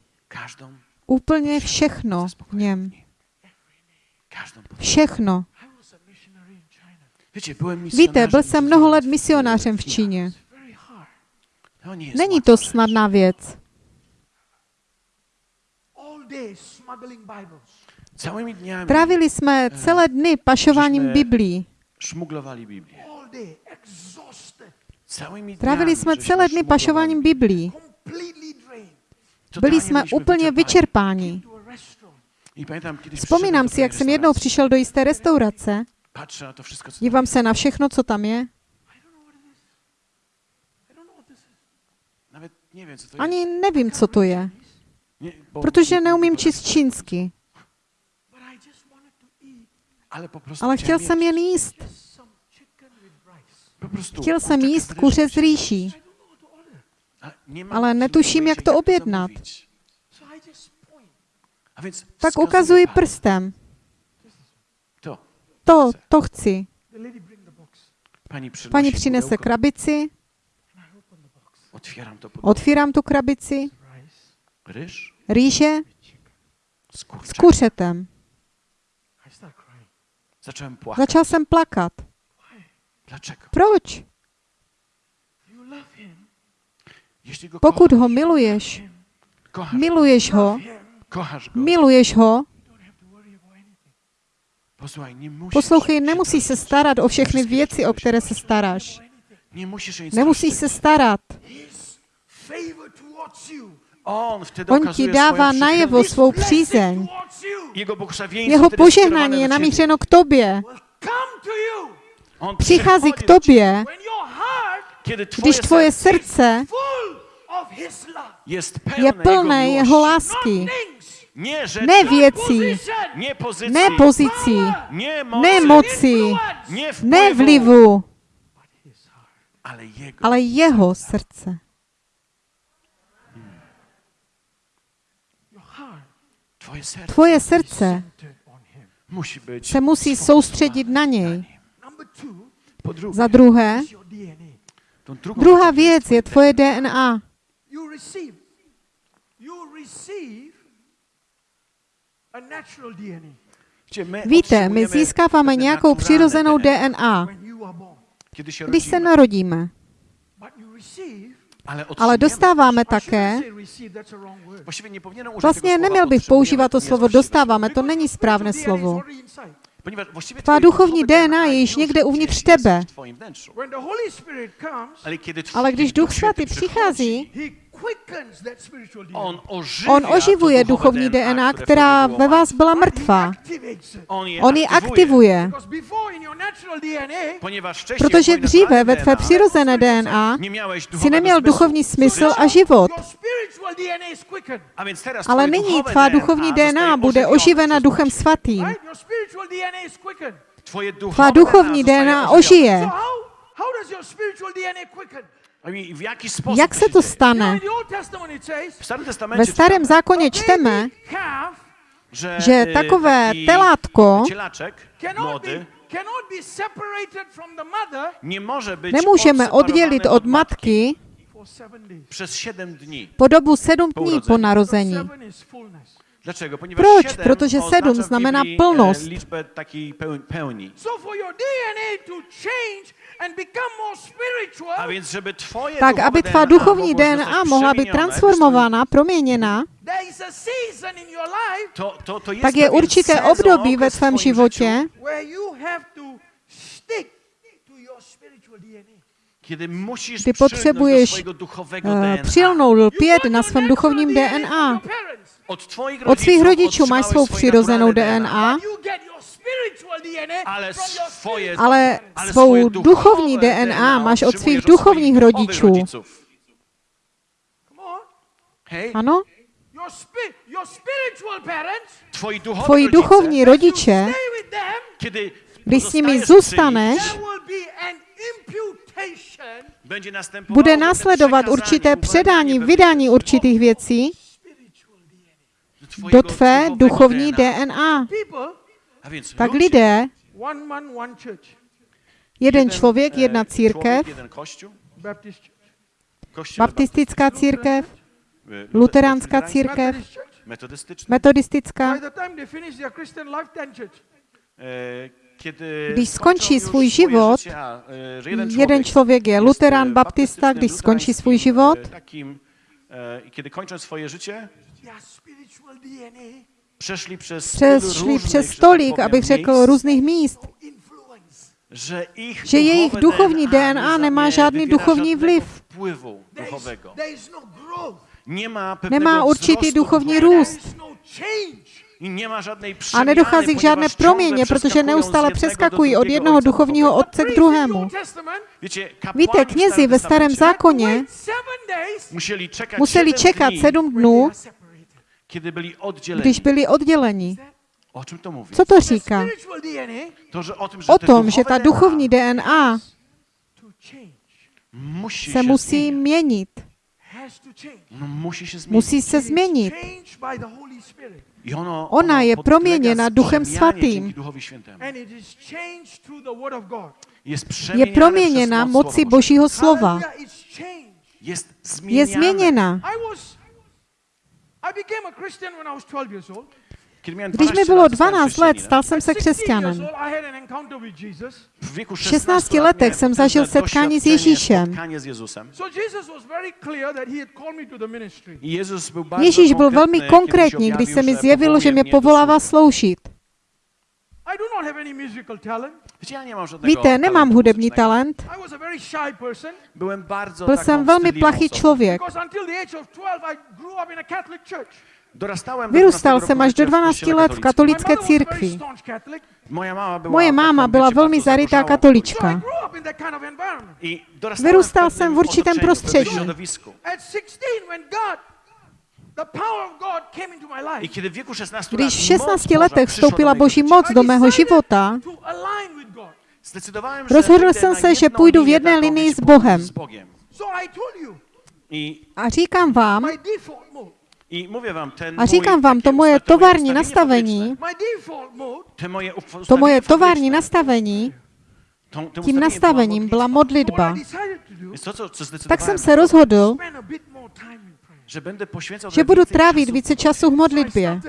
úplně všechno v něm. Všechno. Víte, byl jsem mnoho let misionářem v. Číně. Jest Není to snadná věc. All day smuggling Bibles. Całymi dniami Trávili jsme celé dny pašováním Biblí. Trávili jsme celé dny pašováním. Biblí. Byli jsme úplně vyčerpáni. Vzpomínám si, jak jsem jednou přišel do jisté restaurace, dívám se na všechno, co tam je. Ani nevím, co to je, protože neumím číst čínsky. Ale chtěl jsem jen jíst. just some chicken with rice. Po prostu Chtěl jsem kurczak jíst z kuře s rýší. Ale netuším, jak to objednat. Tak ukazuji prstem. To. To, to chci. Paní přinese krabici, otvírám tu krabici, rýže z s kuřetem. Začal jsem plakat. Dlaczego? Proč? You love him. Jeśli go Pokud ho miluješ, miluješ ho, miluješ ho, Poslouchej, nemusíš se starat o všechny věci, o které se staráš. Nemusíš se starat. On ti dává najevo svou přízeň. Jeho požehnání je namířeno k tobě. Přichází k tobě, když tvoje serce srdce je pełne plné jego jeho lásky. Ne věcí, position, nie pozycji, ne pozicí, ne moci, ne vlivu, ale jeho srdce. Tvoje srdce se musí soustředit na něj. Za druhé, druhá věc je tvoje DNA. You receive, you receive a natural DNA Wiecie, my Víte, my získáváme nějakou přirozenou DNA, když se narodíme. Ale, dostáváme také, vlastně słowa neměl bych používat to slovo dostáváme, to není správné slovo. Tvá duchovní DNA je již někde uvnitř tebe. Ale když Duch Svatý přichází, przychodzi, He quickens that spiritual DNA. on on oživuje duchovní DNA, která ve vás byla mrtvá. On ji aktivuje, protože dříve ve tvé DNA přirozené DNA si neměl duchovní smysl a život. Ale nyní tvá duchovní DNA bude oživena Duchem Svatým. Tvá duchovní DNA ožije. Jak se się to stane? Ve starém czytamy, zákoně čteme, že e, takové telátko nemůžeme oddělit od matky for seven days. przez 7 dni. po dobu sedm dní po narození. Dlaczego? Ponieważ Proč? 7 Protože sedm znamená Biblii, plnost. A więc, żeby twoje Tak, aby tvá DNA duchovní DNA mohla být transformována, proměněna, there is a season in your life To, to, to jest tak je určité období ve tvém životě, życiu, where you have to stick to your spiritual DNA. kiedy musisz Kdy potřebuješ, do swojego duchowego uh, DNA. přilnout, lpět got na your svém duchovním DNA Od, svých rodičů máš otrzymałeś svou přirozenou DNA, Ale svou duchovní DNA máš od svých duchovních rodičů. Ano? Your, spi- your spiritual parents, twoi duchowi Tvoji duchovní rodiče, když s nimi zůstaneš, bude následovat určité předání, vydání určitých věcí. Do tvé duchovní DNA. Tak lidé, jeden člověk, e, jedna církev, baptistická církev, luteránská církev, metodistická. By the time they finish their Christian life, ten church. E, Kiedy Když skončí svůj život, jeden člověk je luterán, baptista, když skončí svůj život, přešli přes że tak tolik, powiem, abych řekl, miejsc, různých míst, influence. że ich že jejich duchovní DNA nie nemá žádný duchovní vliv. no growth. Nie ma pewnego Nemá určitý duchovní růst. No change. I nie ma żadnej A nedochází k žádné proměně, protože neustále přeskakují od jednoho duchovního otce k druhému. Víte, w knězi ve starém zákoně museli čekat dni, sedm dnů. Kiedy byli oddzieleni. když byli odděleni. O czym to mówi? Co to říká? To, że o tym, że O tom, že ta duchovní DNA change. musi se musí měnit. No. Musí se změnit. Ona je proměněna Duchem Svatým. Je proměněna moci. Božího slova. Je změněna. Když mi 12 bylo lat, stałem 12 let, stal jsem At se 16 years křesťanem. old, I had an encounter with Jesus. W wieku 16 16 letech jsem zažil setkání s Ježíšem. spotkanie z Jezusem. So Jesus was very clear that he had called me to the ministry. I Jezus był bardzo Ježíš byl velmi konkrétní, když se mi zjevilo, že mě povolává sloužit. I do don't have any musical talent. Wiecie, ja nie mam żadnego Víte, nemám hudební talent. I was a very shy person Byłem bardzo Byl jsem velmi plachý člověk. because until the age of 12 I grew up in a Catholic church. Dorastałem do Vyrůstal 12 jsem až do życia w 12 kościele let v katolické církvi. staunch Catholic, Moja mama była Moje máma byla velmi bardzo zarytá katolička. Vyrůstal w jsem v určitém prostředí. I kiedy w wieku 16 Když moc 16 Boża letech vstoupila Boží moc do mého života, rozhodl jsem se, že půjdu v jedné linii s Bohem. a říkám vám, my default mode, I mówię wam, ten a říkám mój vám, to moje tovární nastavení, to moje tovární nastavení, tím nastavením byla modlitba. Tak jsem se rozhodl, že budu trávit více času v modlitbě.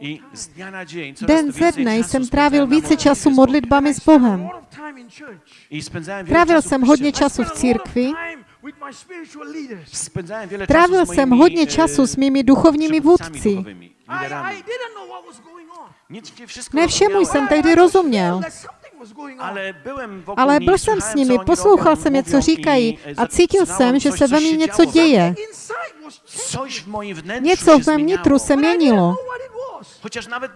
I z dnia na dzień Den więcej ze dne czasu jsem trávil více času z Bogiem. modlitbami I s Bohem. Trávil czasu w jsem hodně času v církvi, trávil czasu z jsem hodně e, času s mými duchovními vůdci. duchowymi, I, liderami. I didn't know what was going on. Nie, nie wszystko Ne všemu rozumiałem, jsem tehdy rozuměl. Ale byłem wokół Ale nich, byl jsem s nimi, poslouchal jsem je, co mówią říkají a cítil jsem, že se ve mně się něco děje. Něco się v mém nitru se měnilo.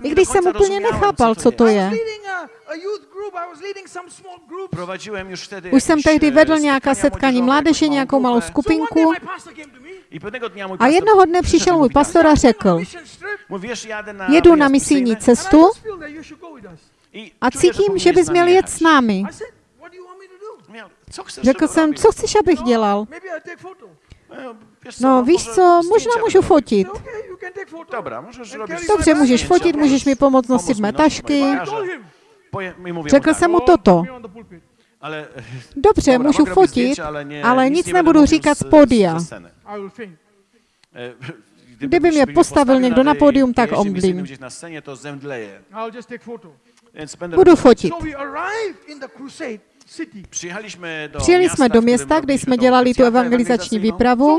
I nie když jsem úplně rozumiałem, nechápal, co to je. Už jsem jakieś, tehdy e, vedl nějaká spotkania setkání mládeže, nějakou malou skupinku. A jednoho dne přišel můj pastor a řekl, jedu na misijní cestu a cítím, že bys z nami měl jet s námi. Řekl jsem, co chceš, abych dělal? Photo. E, wiesz co, No víš co, možná můžu fotit. Dobře, můžeš fotit, můžeš mi pomoct nosit mé tašky. Řekl jsem mu "Oh, toto. Dobře, můžu fotit, ale, nic nebudu říkat z- pódia. ze sceny. I will faint. E, Kdyby mě mnie postavil někdo na pódium, tak omdlím. Budu fotit. Přijeli miasta, jsme do města, kde jsme dělali tu evangelizační. So výpravu.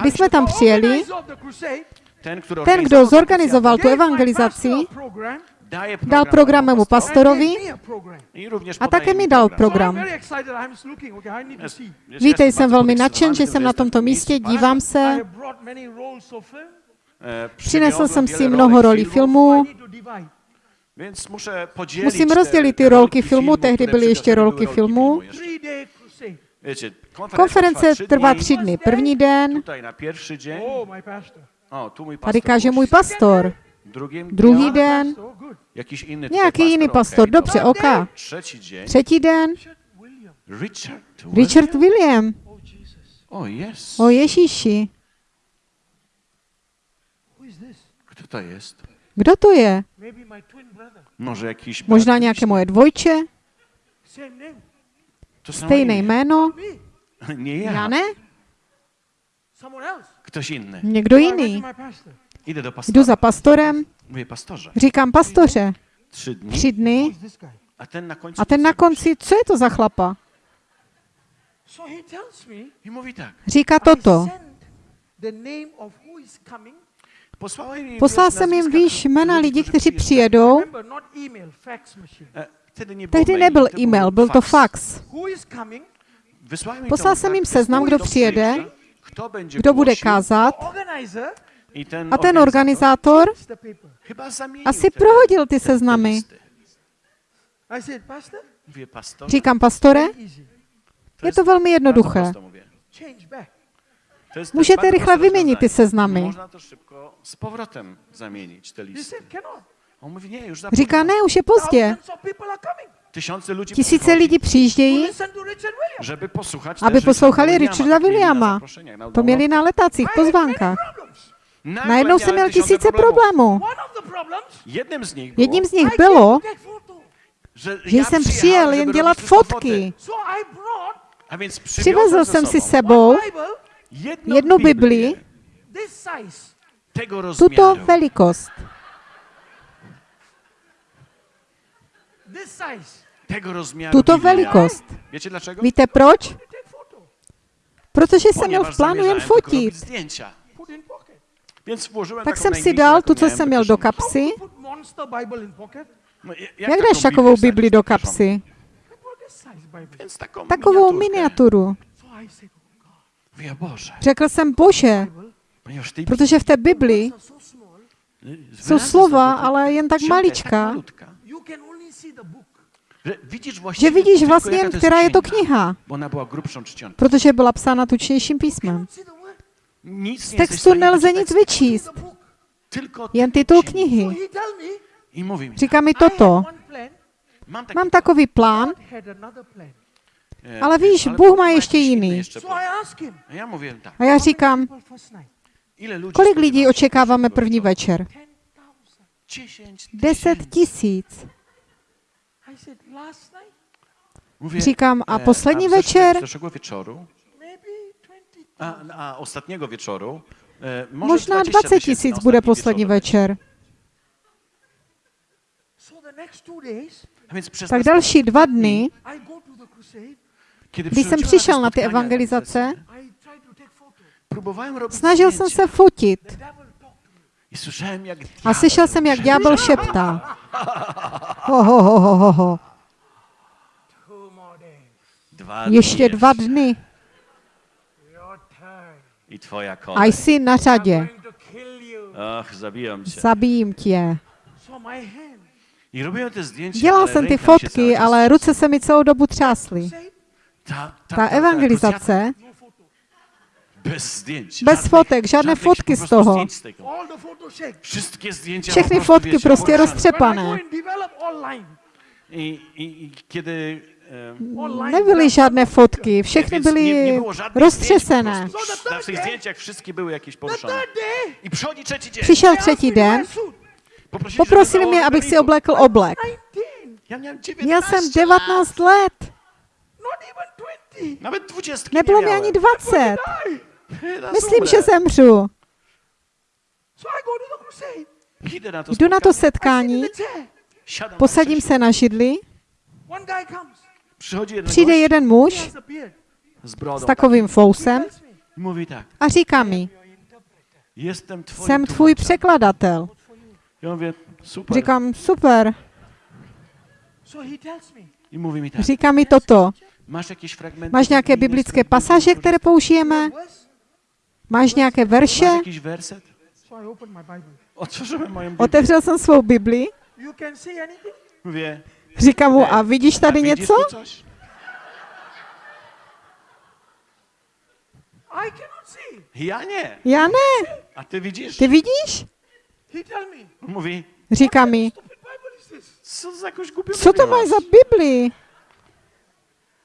Když jsme tam přijeli, ten, kdo zorganizoval tu evangelizaci, dal program mému pastorovi a také mi dal program. Víte, jsem velmi nadšen, že jsem na tomto místě, dívám se. Přinesl jsem si mnoho rolí filmů, Musím rozdělit ty te rolky rolki filmu, tehdy byly ještě rolky były filmu. Konference trwa trvá dni. tři dny. První den, tady pastor. káže můj pastor. Druhý den, nějaký jiný pastor, Dobře. OK. Třetí den, Richard William. Oh. O, Ježíši? Kto to jest? Kdo to je? Brother. Może jakiś Možná nějaké moje dvojče, stejné imię. jméno. Me. Nie ja. Já ne? Ktoś inny. Někdo jiný. Jdu pastora. za pastorem, říkám pastoře, tři dny a ten na końcu... a ten na konci, co je to za chlapa? Říká toto. Poslal jsem jim výš jména lidí, kteří přijedou. E, było Tehdy nebyl e-mail, byl to fax. Poslal jsem jim seznam, kdo přijede, Kdo bude kázat. A ten organizátor? Asi prohodil ty seznamy. Říkám, pastore, je to velmi jednoduché. Můžete rychle vyměnit ty seznamy. Z powrotem zamienić te listy. On mówi, nie, już za Říká, ne, už je pozdě. Tysiące ludzi Tisíce lidí přijíždějí, żeby posłuchać aby poslouchali Richarda Williama. To měli na many pozvánkách. Najednou jsem měl tysiące tisíce problémů. Jedním z nich bylo, že ja jsem přijel jen dělat fotky. Přivezl jsem si sobą sebou jednu Biblii, tuto rozmiaru. velikost. Tuto velikost. Wiecie dlaczego? Víte proč? Protože jsem měl v plánu jen fotit. Tak jsem si dal tu, co jsem měl do kapsy. No, jak- Jak taką dáš takovou Bibli do kapsy? Takovou miniaturu. Řekl jsem, bože, protože v té Bibli jsou slova, ale jen tak malička, že vidíš vlastně jaka jen, která je to księga, kniha, protože byla psána tučnějším písmem. Z textu nelze nic vyčíst, jen titul knihy. Říká mi toto, mám takový plán, ale víš, ale Bůh má ještě inny jiný. A já říkám, kolik lidí očekáváme první večer? 10,000. 10 Deset tisíc. I said, last night, Mówię, Říkám, a e, poslední večer? zeszłego wieczoru, maybe 20. a, a ostatniego wieczoru, e, może Možná 20 20 tysięcy tisíc bude ostatni poslední večer. So the next two days, A więc przez Tak další dva dny, Když jsem přišel na ty evangelizace, snažil jsem se fotit a slyšel jsem, jak ďábel šeptá. Ho, ho, ho, ho, ho, Ještě dva dny a jsi na řadě. Ach. Zabijím tě. Te zdjęcia, Dělal ale jsem ty fotky, ale ruce se mi celou dobu třásly. Ta, evangelizace. Bez zdjęć. Bez żadnych- fotek, żadne żadnych fotky z toho. z tego. Wszystkie zdjęcia Všechny fotky wiecie, prostě roztřepané. I, i, I kiedy... Nebyly žádné fotky, všechny byly roztřesené. Na zdjęciach wszystkie były jakieś poruszone. I przychodzi trzeci dzień. Přišel třetí den. Poprosili, mě, abych si oblekl oblek. 19. Ja miałem 19 Měl jsem lat. 19 let, Not even 20. Nawet 20 nebylo nie mi ani 20. Myslím, že zemřu. So I go to the crusade. Idę na to Jdu na to setkání, posadím se na židli, přijde jeden muž s takovým fousem a říká mi, jsem tvůj překladatel. Říkám, super. Říká mi toto. Masz jakieś fragmenty? Máš nějaké biblické pasáže, které použijeme? Máš nějaké verše? Otevřel jsem svou Bibli, říkám mu, a vidíš tady něco? tu coś? I cannot see. Ja nie. Já ne. A ty widzisz? Ty vidíš? He tell me, Mówi, Říká mi, co to Biblię máš za Bibli?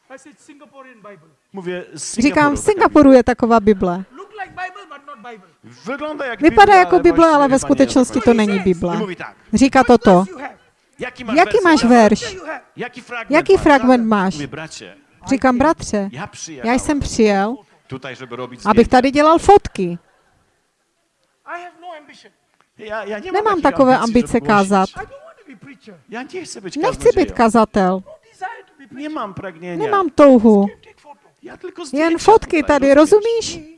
I said Singaporean Bible. Mówię, z Říkám, v Singapuru je taková Bible. Vypadá Biblia, jako Bible, ale ve skutečnosti to není Bible. mówi tak, Říká toto. jaki masz Jaký werset? máš verš? Jaki fragment Jaký masz? fragment máš? Říkám, bratře, ja já jsem přijel, tutaj, żeby robić abych tady dělal fotky. No ambition. Ja, ja nie mam Nemám takové ambice kázat. Nechci být kazatel. No. Nemám touhu. Take photo. Ja tylko zdjęcia Jen fotky tady, rozumíš?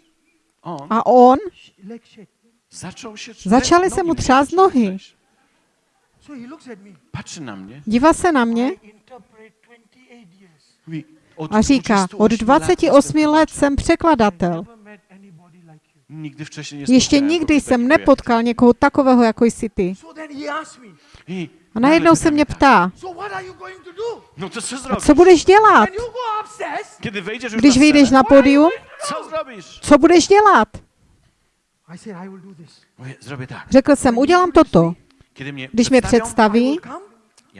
A on. Začaly se nogi mu třást nohy. dívá se na mě I interpret 28 years. Mówi, od a říká, 28 od lat 28 jestem let jsem překladatel. Ještě nikdy jsem takiego jak nepotkal někoho takového, jako jsi ty. A najednou se mě ptá? No to co co budeš dělat? Wejdziesz już Když vyjdeš na pódium, co budeš dělat? I said, I will do this. Mówię, zrobię tak. Řekl jsem, udělám toto. Když mě představí,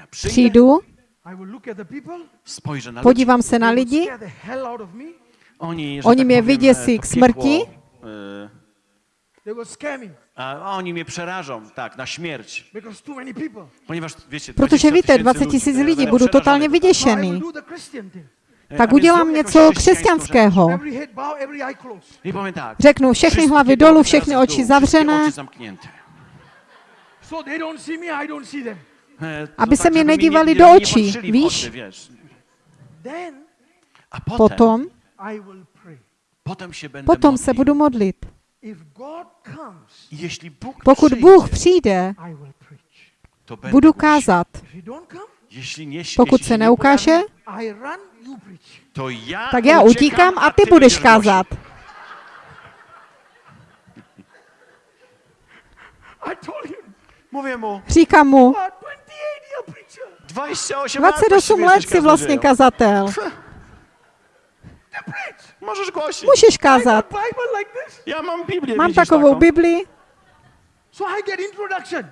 přijdu, podívám se na lidi. Oni, mě vyděsí e, k smrti. piekło, e, They will scare me A oni mnie przerażą, tak, na śmierć. because too many people. Ponieważ, wiecie, protože 20 víte, tysięcy 20 ludzi, tisíc lidí, przerażony. totálně vyděšený. E, Tak udělám něco chrześcijańską křesťanského. Řeknu všechny hlavy głowy dolů, všechny oči wszystkie zavřené, oczy zamknięte. So they don't see me, I don't see them. E, Aby se mě nedívali do očí, víš? A potem, potom, I will pray. potem się będę potom modlił. se budu modlit. If God comes, Jeśli Bóg Pokud Bůh přijde, I will preach. to będę budu kázat. Pokud se neukáže, tak já utíkám a ty budeš kázat. I told him, Mówię mu, Říkám mu, "Ah, 28 year preacher. 28 lat 28 właściwie let si vlastně kazatel. Możesz głosić. Like this. Ja mam Biblię, Mám widzisz takovou taką? Bibli, So I get introduction.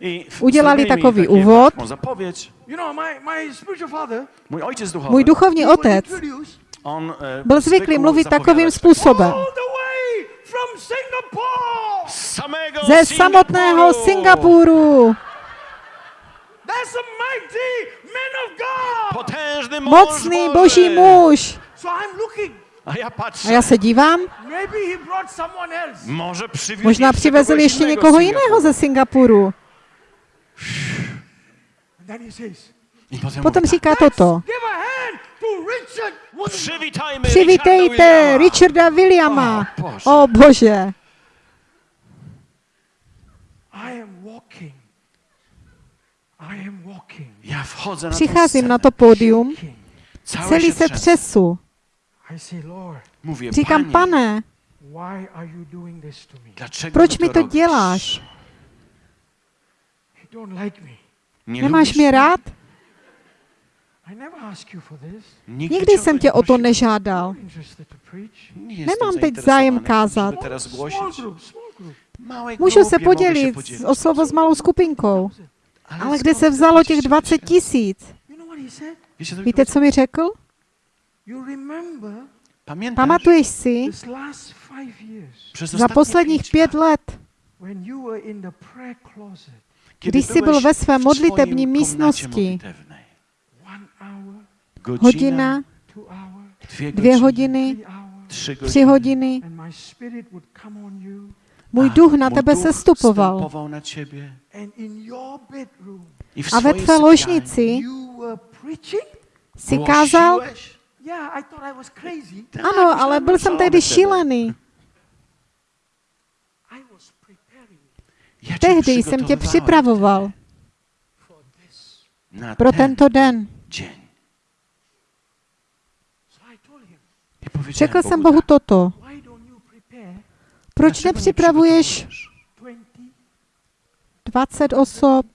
I w- Udělali takový úvod. taką zapowiedź. You know, my, my spiritual father, Mój ojciec duchowy, můj duchovní otec, on byl zvyklý mluvit takovým způsobem. Ze samotného Singapuru. That's a mighty man of God. Potężny mąż Mocný Boży. boží muž. So I'm looking. A ja patrzę. A já se dívám. Może možná jeszcze přivezl ještě innego někoho jiného Singapuru. ze Singapuru. Potom říká toto. Przywitajmy Přivítejte Richarda Williama. O, Bože. O bože. I am walking. I am walking. Ja wchodzę na Přicházím na to pódium, celý se třesu. Říkám, pane, proč mi to děláš? You don't like me. Nie Nemáš mě rád? I never asked you for this. Nigdy Nikdy cię jsem tě o to nežádal. Nemám teď zájem kázat. Můžu se podělit o slovo s malou skupinkou. Ale kde se vzalo těch 20 20 tisíc? Víte, co mi řekl? You remember Pamiętasz? Pamatuješ si, this last five years Przez za ostatnie posledních pět lat, let, when you were in the prayer closet, kiedy když jsi byl ve své modlitební místnosti, hodina, dvě godziny, hodiny, tři godziny. hodiny, můj duch na tebe sestupoval. stępował na ciebie. and in your bedroom, I w A ve tvé sypialni ložnici you were preaching? si kázal, głosiłeś? Yeah, I thought I was crazy. Tak, ano, ale byl jsem tehdy šílený. I was preparing Ja cię Tehdy jsem tě připravoval for this. na pro ten tento den. dzień. So I told him, I powiedziałem Řekl jsem Bohu toto. why don't you prepare Proč nepřipravuješ przygotowujesz 20, 20 osob,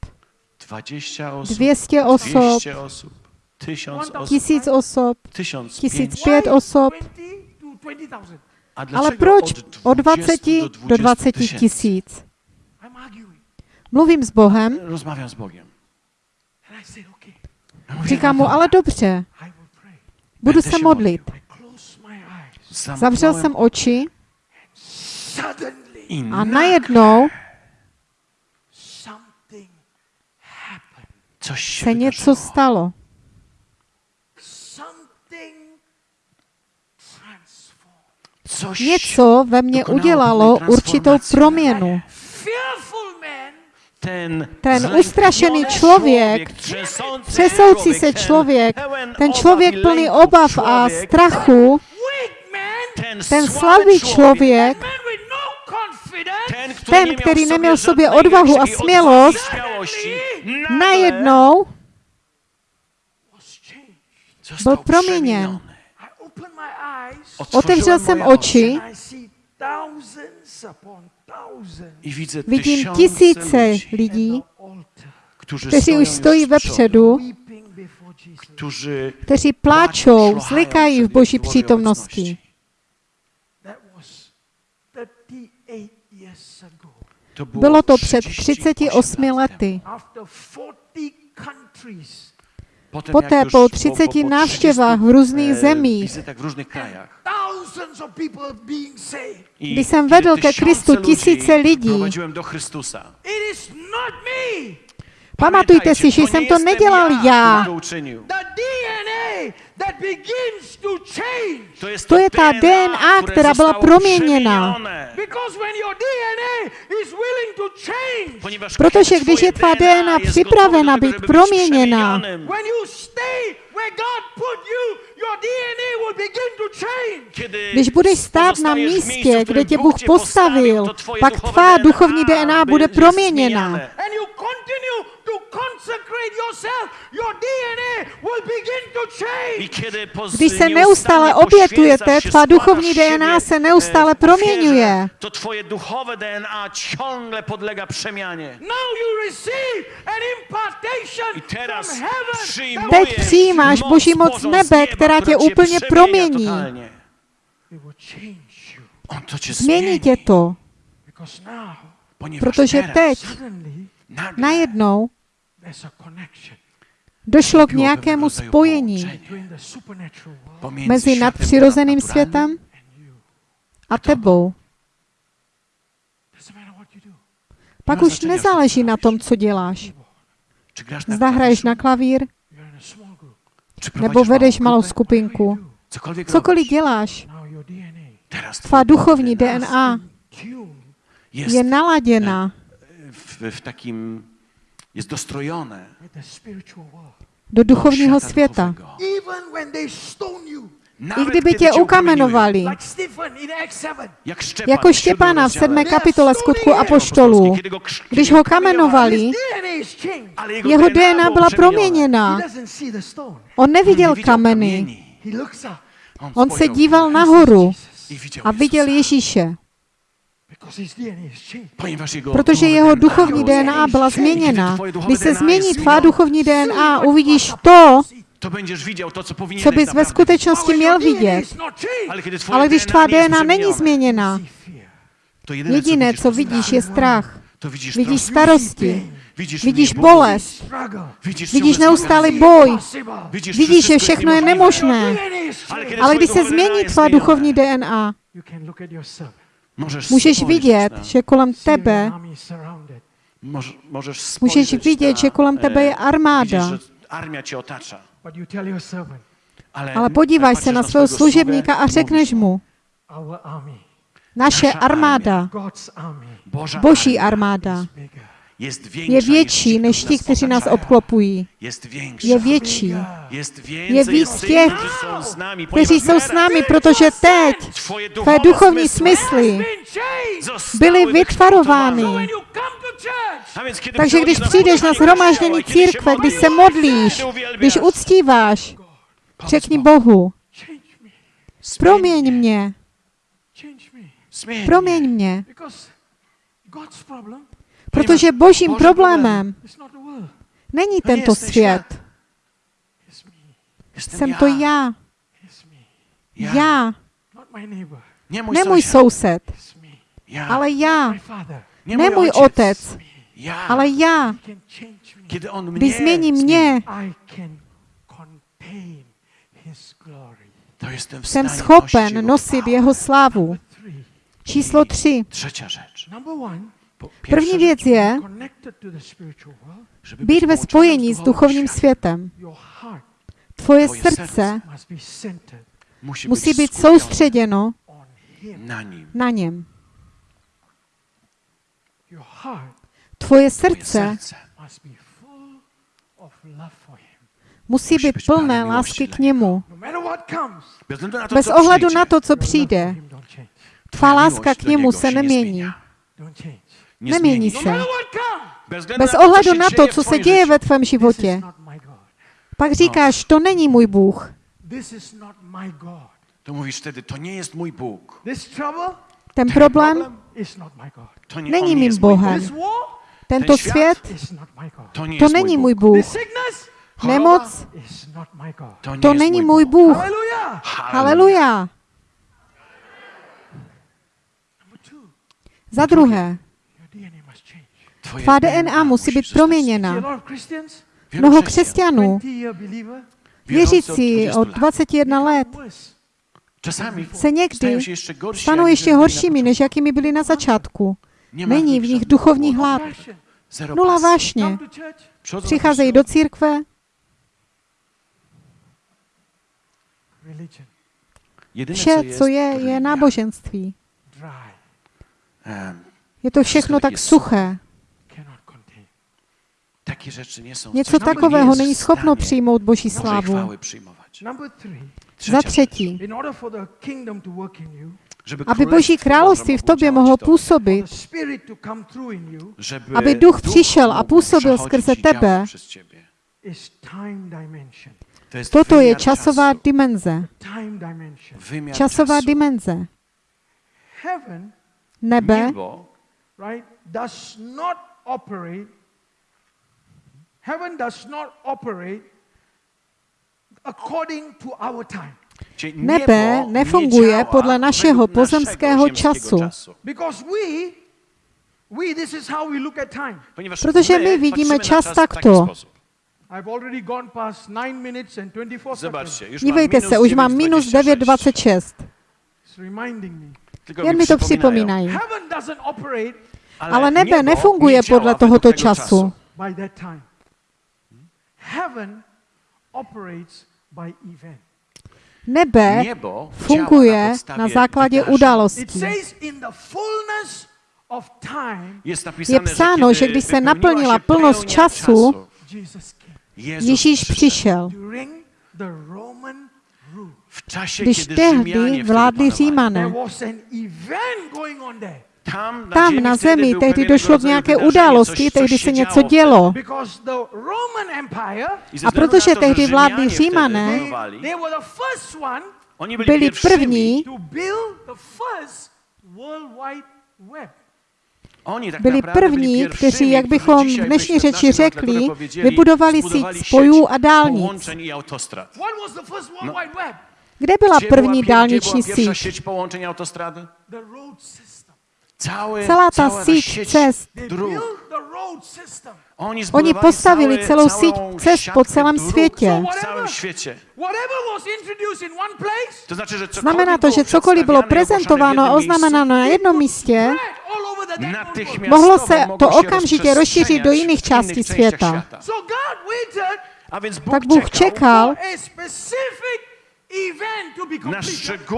20 osób, 200 osob, 200 osób, 1000 osób, tisíc osob, 1500. tisíc pět osob, 20 to 20,000? A ale proč od od 20 do 20 tysięcy? tisíc? Mluvím s Bohem, okay, Ja mówię, říkám mu, ale dobře, budu se modlit. Zavřel jsem oči. a na najednou se něco stalo. Něco ve mně udělalo určitou proměnu. Ten, ustraszený člověk, Třesoucí se člověk, ten člověk plný obav a strachu, ten, slabý člověk, no ten, miał který neměl v sobě odvahu a smělost, najednou byl proměněn. przemieniony. I opened my eyes Otevřel jsem oči vidím tisíce ludzi, lidí, kteří stoją už stojí vepředu, kteří płaczą, pláčou, zlikají v boží přítomnosti. obecności. That was 38 years ago. To było, Bylo to před 38 38 lat temu. lety. Poté po 30 návštěvách v různých e, zemích, Kdy jsem vedl ke Kristu tisíce lidí. Pamatujte si, že jsem to nedělal já. To uczynił. The DNA that begins to change. To jest To je ta DNA, která byla proměněna. przemienione. Because when your DNA is willing to change, Ponieważ Protože když je tvá DNA připravena být proměněna, przemienionym, when you stay where God put you, your DNA will begin to change. Kiedy Když budeš stát na místě, kde tě Bůh postavil, pak tvá duchovní DNA bude proměněna. To consecrate yourself, your DNA will begin to I change. Když se neustále obětujete, się, tvá duchovní DNA se neustále promieniuje. ofierze, To twoje duchowe DNA ciągle podlega przemianie. Now you receive an impartation I teraz from heaven. przyjmujesz Teď přijímáš moc Boží moc z nebe, která tě która cię úplně promění. Změní tě to, protože teraz teď najednou došlo k nějakému spojení mezi nadpřirozeným světem a tebou. Pak už nezáleží na tom, co děláš. Zda hraješ na klavír, nebo vedeš malou skupinku. Cokoliv děláš, tvá duchovní DNA je naladěna w, w takim, jest dostrojone do duchovního świata světa. I kdyby tě ukamenovali, 7, jako Štěpána v rozdziale sedmé kapitole skutku apoštolů, když ho kamenovali, jeho DNA byla proměněna. On neviděl Nie widział kameny, on se díval nahoru a viděl Ježíše, protože duchowe jeho duchovní DNA byla změněna. Když se změní tvá duchovní DNA, uvidíš to, to będziesz widział to, co powinieneś co bys ve skutečnosti měl vidět. changed, Ale když tvá DNA není změněna, jediné, co vidíš, je strach. Vidíš starosti, vidíš bolest, vidíš neustálý boj, vidíš, že všechno je nemožné. Ale když se změní tvá duchovní DNA, Můžeš vidět, že kolem tebe, możesz můžeš spojrzeć vidět, že kolem tebe je armáda. Ale, podívaj se na svého swojego služebníka a řekneš mu, naše armáda, boží armáda, je větší než ti, kteří nás obklopují. Je větší. Jest więcej, Je víc těch, tych, którzy są z nami, kteří jsou s námi, protože teď tvé duchovní smysly byly vytvarovány. Takže když přijdeš na zhromáždění církve, když modlisz, se modlíš, když uctíváš, řekni Bohu, proměň mě, proměň mě, protože božím Boží problémem není tento svět, jsem ja. to já, já, ne můj sąsiad. soused, ale já, ne můj otec, Ja. ale já, když změní mě, jsem schopen nosić jego nosit jeho slávu. Číslo tři. Rzecz. První věc je být ve spojení s duchovním světem. Tvoje srdce musí být soustředěno na něm. Tvoje srdce musí být plné lásky k němu. No Bez ohledu na to, co přijde, tvá láska k němu se nemění. Nemění se. Bez, względu Bez na to, co ohledu na to, co se děje ve tvém životě, pak říkáš, to není můj Bůh. To mówisz wtedy, to nie jest mój Bóg. This trouble Ten problém is not my God. To nie, Není mým Bohem. Tento svět. To není můj. Bůh. Nemoc, to, není můj Bůh. Hallelujah. Haleluja. Za druhé, your DNA must change. Twoje tvá DNA musí být proměněna. Mnoho křesťanů, 20 year believer, wierzący od věřící 20 od lat, 21 let, se někdy stanou ještě horšími, než jakými byli na začátku. Není v nich duchovní hlad, nula vášně. Přicházejí do církve, vše, co je, je náboženství. Je to všechno tak suché. Něco takového jest není schopno přijmout Boží Bożej slávu. Za třetí, aby Boží Królestwo království v tobě mohlo působit, aby duch přišel a působil skrze tebe, przez ciebie. is time dimension. To jest toto je časová dimenze. Časová dimenze. Nebe Niebo right, does not operate. Heaven does not operate according to our time. Nebe nefunguje podle našeho pozemského času. czasu. Because we, we, this is how we look at time. Ponieważ Protože my vidíme čas takto. sposób. I've already gone past 9 minutes and 24 seconds. Zobaczcie, już Dívejte se, už mám minus 9,26. 9,26. It's reminding me. Tylko Jen mi to připomínají. Heaven doesn't operate Ale nebe nefunguje podle tohoto času. Heaven operates by event. Nebe funguje na, základě událostí. says in the fullness of time, Jest napisane, Je psáno, že když se naplnila plnost času, Ježíš přišel. Když tehdy vládli Římané, Tam na, zemi tehdy došlo k nějaké události, tehdy se něco dělo. A protože tehdy vládli Římané, byli, první, byli první, kteří, jak bychom v dnešní řeči řekli, vybudovali síť spojů a dálnic. No. Kde byla první dálniční síť? Celá ta síť cest. Oni, postavili celou síť cest po celém světě. Znamená to, že cokoliv bylo prezentováno a oznamenáno na jednom místě, mohlo se to okamžitě rozšířit do jiných částí světa. Tak Bůh čekal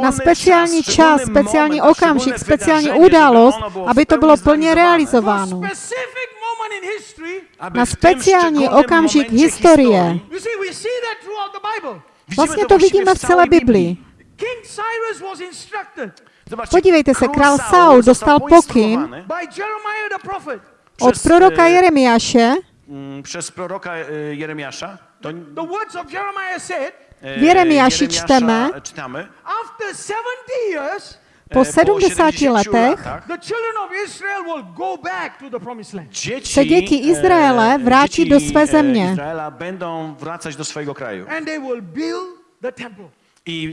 na speciální czas, čas, speciální okamžik, speciální událost, aby to bylo plně realizováno. Na speciální okamžik historie. Vlastně to vidíme v celé Biblii. Podívejte se, král Saul dostal pokyn. Od proroka Jeremiáše, mm, przez proroka e, Jeremiasza. To, E, W Jeremiaši Jeremiasza čteme, czytamy, after 70 years, e, po 70 letech latach the children of Israel will go back to the promised land. dzieci, se děti Izraele vrátí do své země.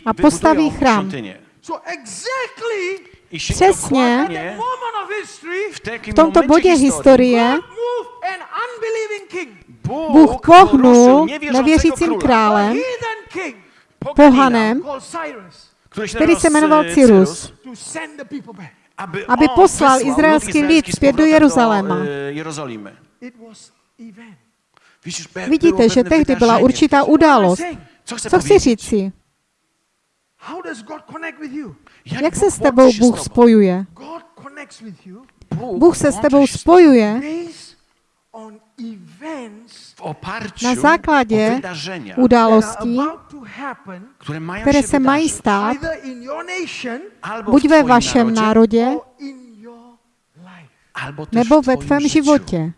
A postaví chrám. Přesně. v tomto bodě historie Bůh pohnul nevěřícím králem, pohanem, který se jmenoval nazywał Cyrus, aby, poslal izraelský lud lid zpět do Jeruzaléma. e, było Vidíte, že tehdy byla určitá událost. Co chci you? Jak se s tebou Bůh spojuje? Bůh se s tebou spojuje na základě událostí, které się se mají stát buď ve vašem narodzie, národě, nebo w ve tvém životě.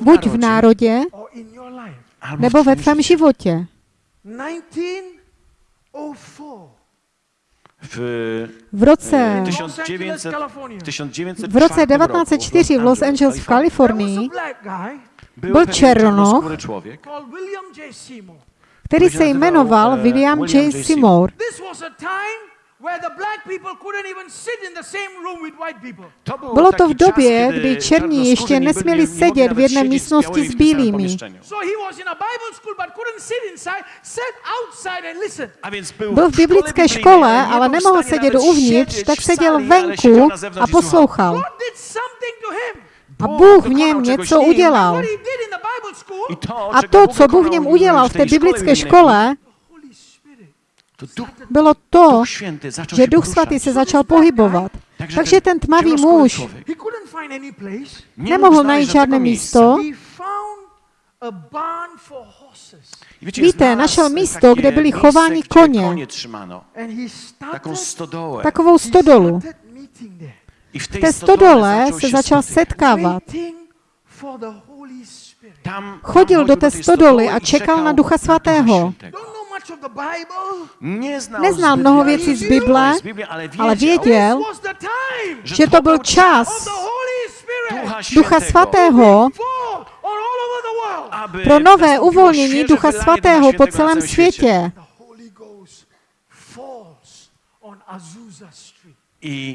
Buď v narodzie, národě, nebo w ve tvém životě. 1904 W, V roce, e, Los Angeles, 1900, California. w 1904 v roce roku 1904 v Los Angeles v Kalifornii byl Černoch, který se jmenoval eh, William. J. Seymour. This was a time where the black people couldn't even sit in the same room with white people. To był Bylo to v době, kdy černí ještě nesměli sedět v jedné místnosti s bílými. pomieszczeniu. So he was in a Bible school but couldn't sit inside, sat outside and listen. A więc był, Byl v biblické škole, ale nemohl sedět uvnitř, tak seděl venku a poslouchal. God did something to him. A Bůh v něm něco udělal. What he did in the Bible school, I to, A to, co Bůh v něm udělal v té biblické škole, the Holy Spirit. to Duch, bylo to, že Duch. Svatý se začal pohybovat. Takže ten tmavý muž Nemohl najít žádné místo. Víte, našel místo, kde byli miejsce, chováni koně. Takovou stodolu. V té stodole se začal setkávat. Chodil do té stodoly a čekal na Ducha Svatého. Neznal mnoho věcí z Bible, ale věděl, že to byl čas. Ducha Svatého. Pro nové uvolnění Ducha Svatého po celém světě.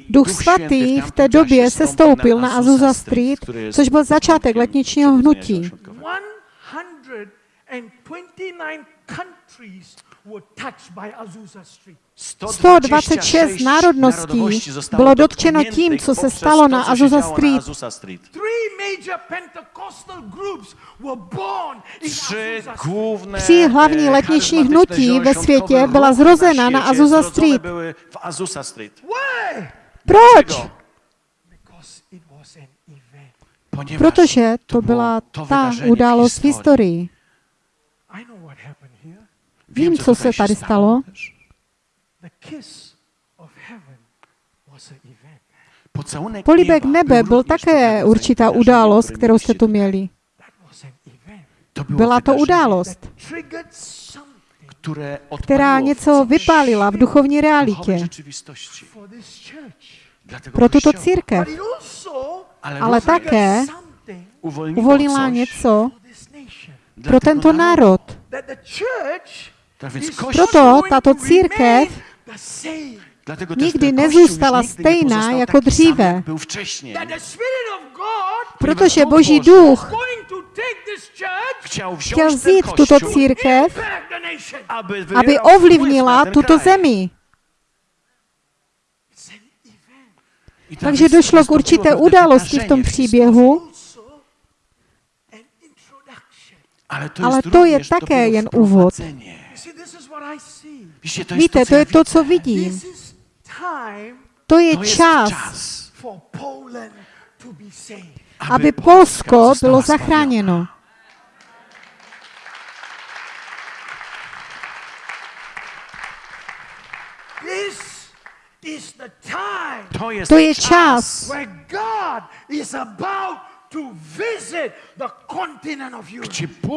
Duch svatý v té době zstąpił sestoupil na Azusa Street, což byl začátek letničního hnutí. Środkowego. 129 countries were touched by Azusa Street. 126 národností bylo dotčeno tím, co se stalo na Azusa Street. Tři hlavní letniční hnutí ve světě byla zrozena na Azusa Street. Proč? Dlaczego? Because it was an event. Ponieważ Protože to byla ta událost v historii. I know what happened here. Vím, co se tady stalo. też. The kiss of heaven was an event. Pocałunek Políbek nebe byl také určitá událost, kterou jste tu měli. Byla to událost, která něco vypálila v duchovní realitě pro tuto církev. Ale, také uvolnila něco pro tento národ. Proto tato církev dlatego nikdy nezůstala stejná jako dříve. Protože Boží duch chtěl vzít tuto církev, aby, ovlivnila tuto zemi. Takže došlo k určité události v tom příběhu. Ale to je také jen úvod. Wprowadzenie. You see, this is what I see. Widzicie, to jest Víte, to, to co ja je to, co vidím. To je čas, czas, for Poland to be saved. aby Polsko bylo zachráněno. This is the time To jest To je čas,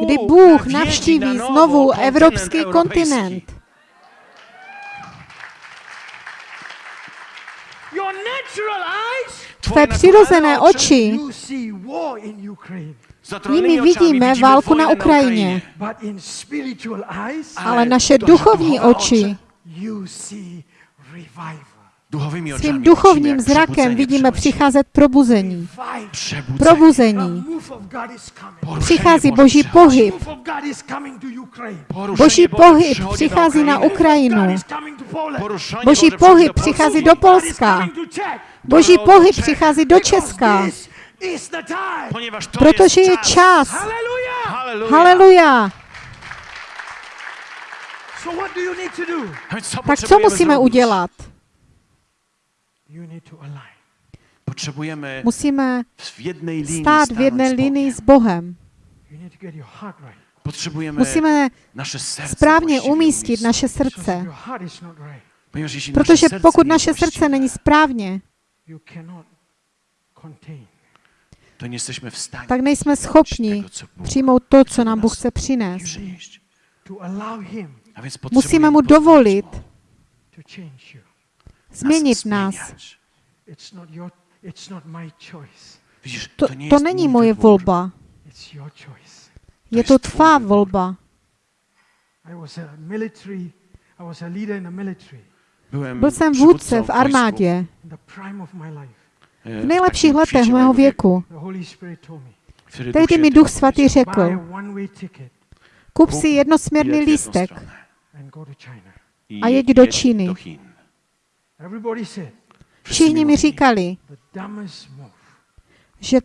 kdy Bůh navštíví znovu evropský kontinent. Your natural eyes, Twoje Tvé přirozené oči, you see war in Ukraine. zatrolonymi nimi vidíme válku na Ukrajině. But in spiritual eyes, ale naše duchovní oči svým duchovním zrakem vidíme přicházet probuzení. Probuzení. Přichází Boží pohyb. Boží pohyb přichází na Ukrajinu. Boží pohyb přichází do Polska. Boží pohyb přichází do Česka, protože je čas. Haleluja. Tak co musíme udělat? You need to align. Potrzebujemy Musíme w jednej linii stát v jedné linii Bogiem. s Bohem. You need to get your heart right. Potrzebujemy Musíme nasze serce správně umístit naše Because if srdce. Ponieważ Protože nasze serce pokud nie naše jest srdce není správně, you cannot contain. to nie jesteśmy w stanie tak nejsme schopni Bóg přijmout to, co nám Bůh chce přinést. przynieść. To allow Him A więc Musíme mu pozwolić dovolit Mu to change you. Změnit nás. zmieniać. It's not your. It's not my choice. Widzisz, To, to není moje volba, It's your choice. je to tvá volba. I was a military. I was a leader in the military Byłem Byl jsem vůdce v armádě in the prime of my life. e, v nejlepších letech mého věku. Tehdy mi Duch Svatý řekl, kup si jednosměrný lístek a jeď do Číny. Všichni mi říkali, že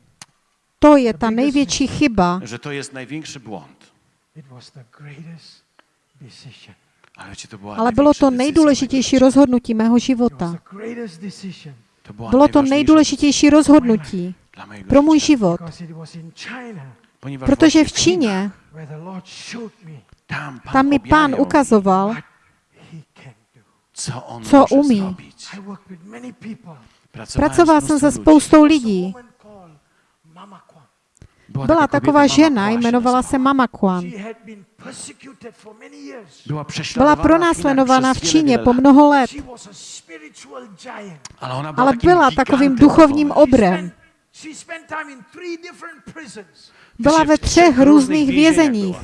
to je ta největší chyba. Že to je největší błąd. Ale bylo to nejdůležitější rozhodnutí mého života. Bylo to nejdůležitější rozhodnutí pro můj život. Protože v Číně tam mi pán ukazoval, co, on co umí. Zrobiť. Pracoval jsem se spoustou lidí. Byla, taková žena, jmenovala se Mama Kwan. Byla pronásledovaná v Číně po mnoho let, ale byla takovým duchovním obrem byla ve třech různých vězeních.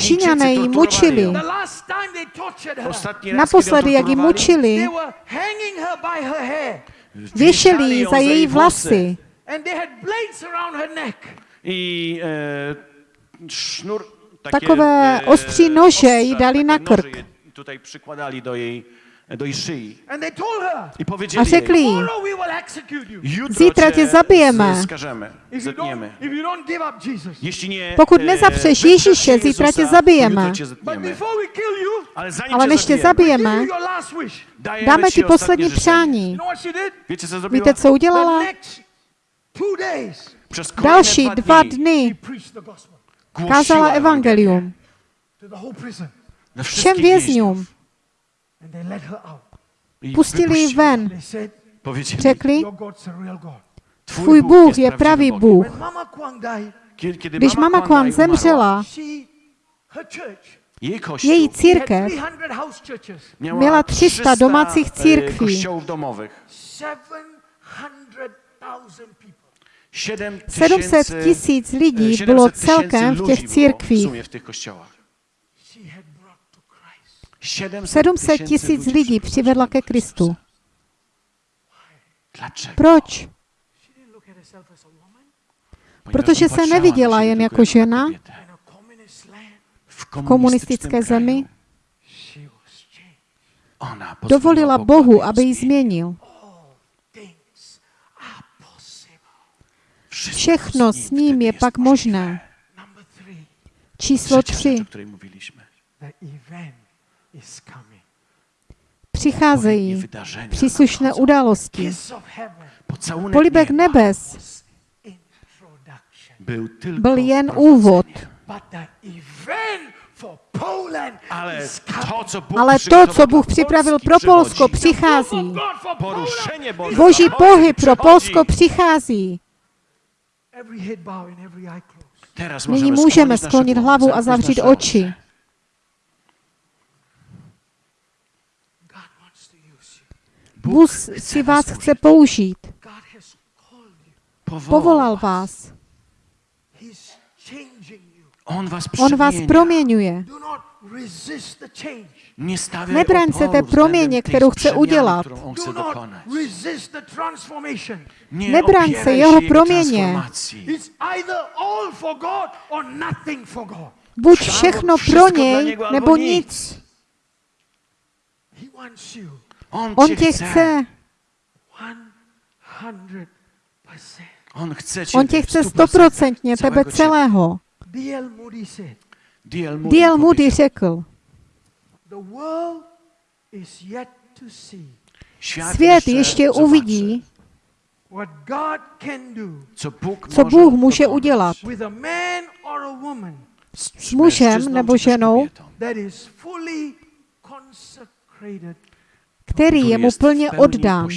Číňané ji mučili. Naposledy, jak ji mučili, věšeli ji za její vlasy. Takové ostří nože jí dali na krk. Do do její szyi. I powiedzieli a řekli jí, zítra tě zabijeme. Jeśli nie, pokud eh, nezapřeš Ježíše, zítra tě zabijeme. Ale než tě zabijeme, dáme ti poslední přání. Víte, co udělala? Další dva dny kázala evangelium. všem vězňům. Pustili ji ven. Řekli, tvůj Bůh je pravý Bůh. Když mama Kwan zemřela, její církev měla 300 domácích církví. 700 tisíc lidí bylo celkem v těch církvích. 700 tisíc lidí přivedla ke Kristu. Proč? Protože se neviděla jen jako žena v komunistické zemi. Dovolila Bohu, aby ji změnil. Všechno s ním je pak možné. Číslo tři. Přicházejí příslušné události. Polibek nebes byl jen úvod. Ale to, co Bůh, Ale to, co Bůh připravil pro Polsko, přichází. Boží pohyb pro Polsko přichází. Nyní můžeme sklonit hlavu a zavřít oči. Bůh si vás chce použít. Povolal vás. On vás, On vás proměňuje. Nebraňte té proměně, kterou chce udělat. Nebraň se jeho proměně. Buď všechno pro něj, nebo nic. On, On tě chce. On, chce On tě chce stoprocentně, tebe celého. D.L. Moody řekl, svět ještě uvidí, co Bůh může udělat s mužem nebo ženou, který je mu plně oddán.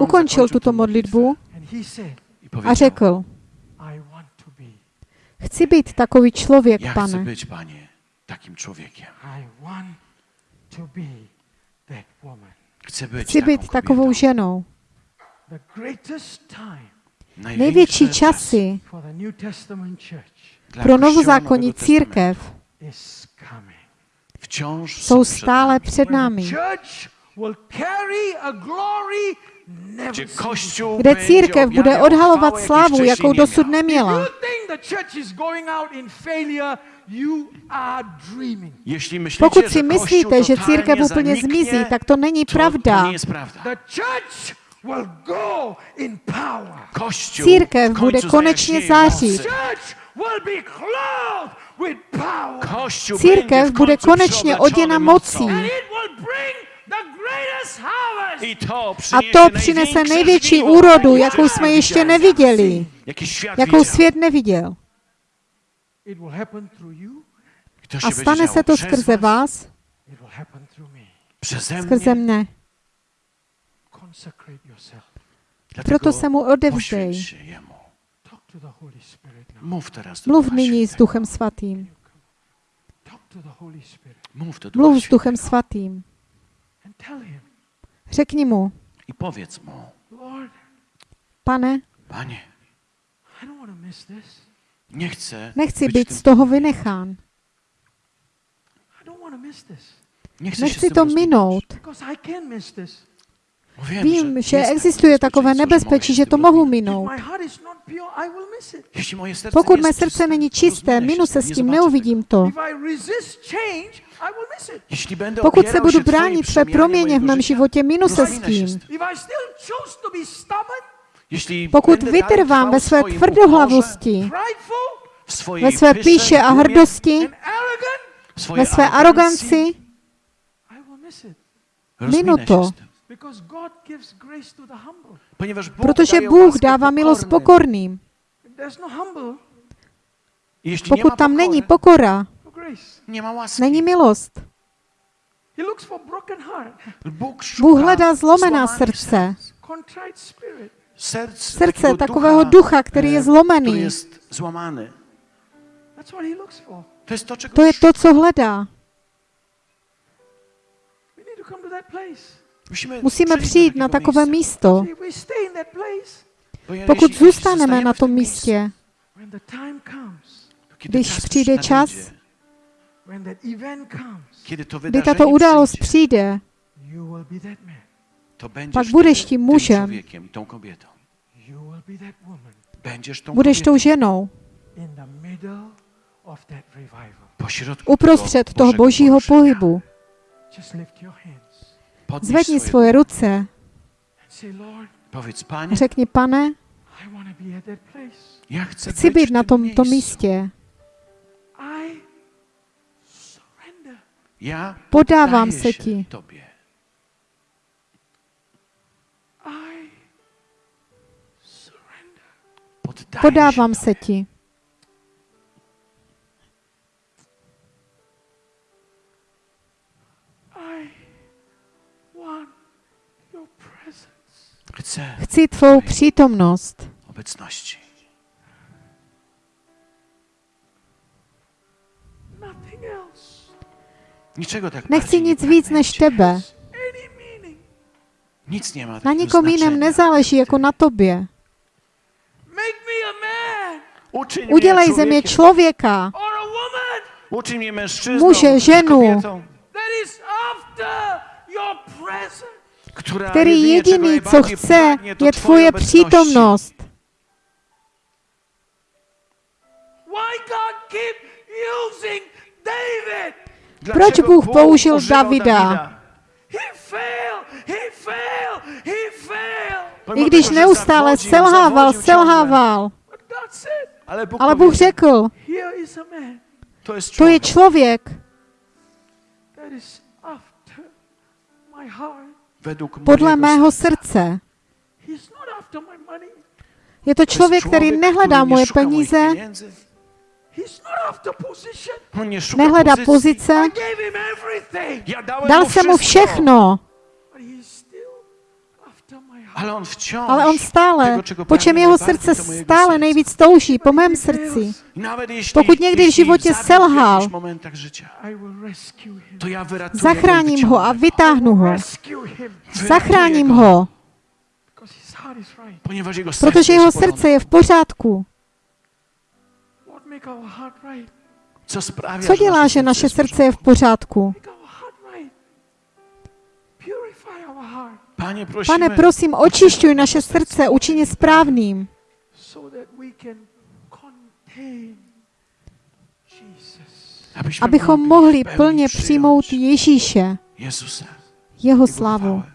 Ukončil tuto modlitbu a řekl, chci být takový člověk, pane. Chci být takovou ženou. Největší časy pro novozákonní církev jsou stále před námi. Kde církev bude odhalovat slavu, jakou dosud neměla. Pokud si myslíte, že církev úplně zmizí, tak to není pravda. Církev bude konečně zářit. Církev bude konečně oděna mocí. A to přinese největší úrodu, jakou jsme ještě neviděli, jakou svět neviděl. A stane se to skrze vás, skrze mne. Proto se mu odevřej. Mów teraz do Mluv nyní s. Duchem Svatým. Mluv s Duchem. Svatým. Řekni mu, I powiedz mu, pane, nie chcę nechci být z toho vynechán. Nechci to minout. Vím, že existuje takové nebezpečí, že to mohu minout. Pokud mé srdce není čisté, minu se s tím, neuvidím to. Pokud se budu bránit své proměně v mém životě, minu se s tím. Pokud vytrvám ve své tvrdohlavosti, ve své píše a hrdosti, ve své aroganci, minu to. Z tym. Because God gives grace to the humble. Ponieważ Bóg protože Bůh dává milost pokorným. No Pokud tam není pokora, no není milost. He looks for broken heart, Bóg, szuka Bůh hledá zlomená srdce, srdce takového ducha, který je e, zlomený. Który jest złamany. That's what he looks for. To je to, co hledá. Musíme přijít na takové místo. Pokud zůstaneme na tom místě, když czas přijde čas, kdy wydarzenie tato událost przyjdzie, přijde, pak budeš tím tym mužem. budeš tou ženou. uprostřed tego toho božího pohybu. Zvedni svoje ruce a řekni, pane, chcę chci být na tomto místě. I surrender. Ja Podávám se ti. Podávám se ti. Chcę Chci tvou přítomnost. obecności. Nothing else. Niczego tak Nechci bardziej nie nic víc než tebe. Nic nie ma Na takiego nikom jiném znaczenia. nezáleží jako na tobě. Make me a man Uczyń mnie Udělej ze mě człowiekiem. člověka, or a woman Uczyń mnie mężczyzną, Muže, ženu. kobietą, that is after your presence. Který jediný, co chce, je tvoje přítomnost. Why God keep using David? Dlaczego Proč Bůh použil Davida? I když neustále selhával, selhával. Ale Bůh, řekl, to je člověk podle mého srdce. Je to člověk, který nehledá moje peníze, nehledá pozice. Dal jsem mu všechno, Ale on wciąż ale on stále, po čem jeho srdce stále nejvíc touží, po mém srdci. Pokud někdy v životě selhal, jakichś momentach życia, I will rescue him. to ja wyratuję Zachráním ho a vytáhnu ho. Zachráním go, ho, protože jeho srdce je v pořádku. Co dělá, že naše srdce je v pořádku? Pane, prosím, očišťuj naše srdce, učiň je správným, abychom mohli plně přijmout Ježíše, jeho chwałę.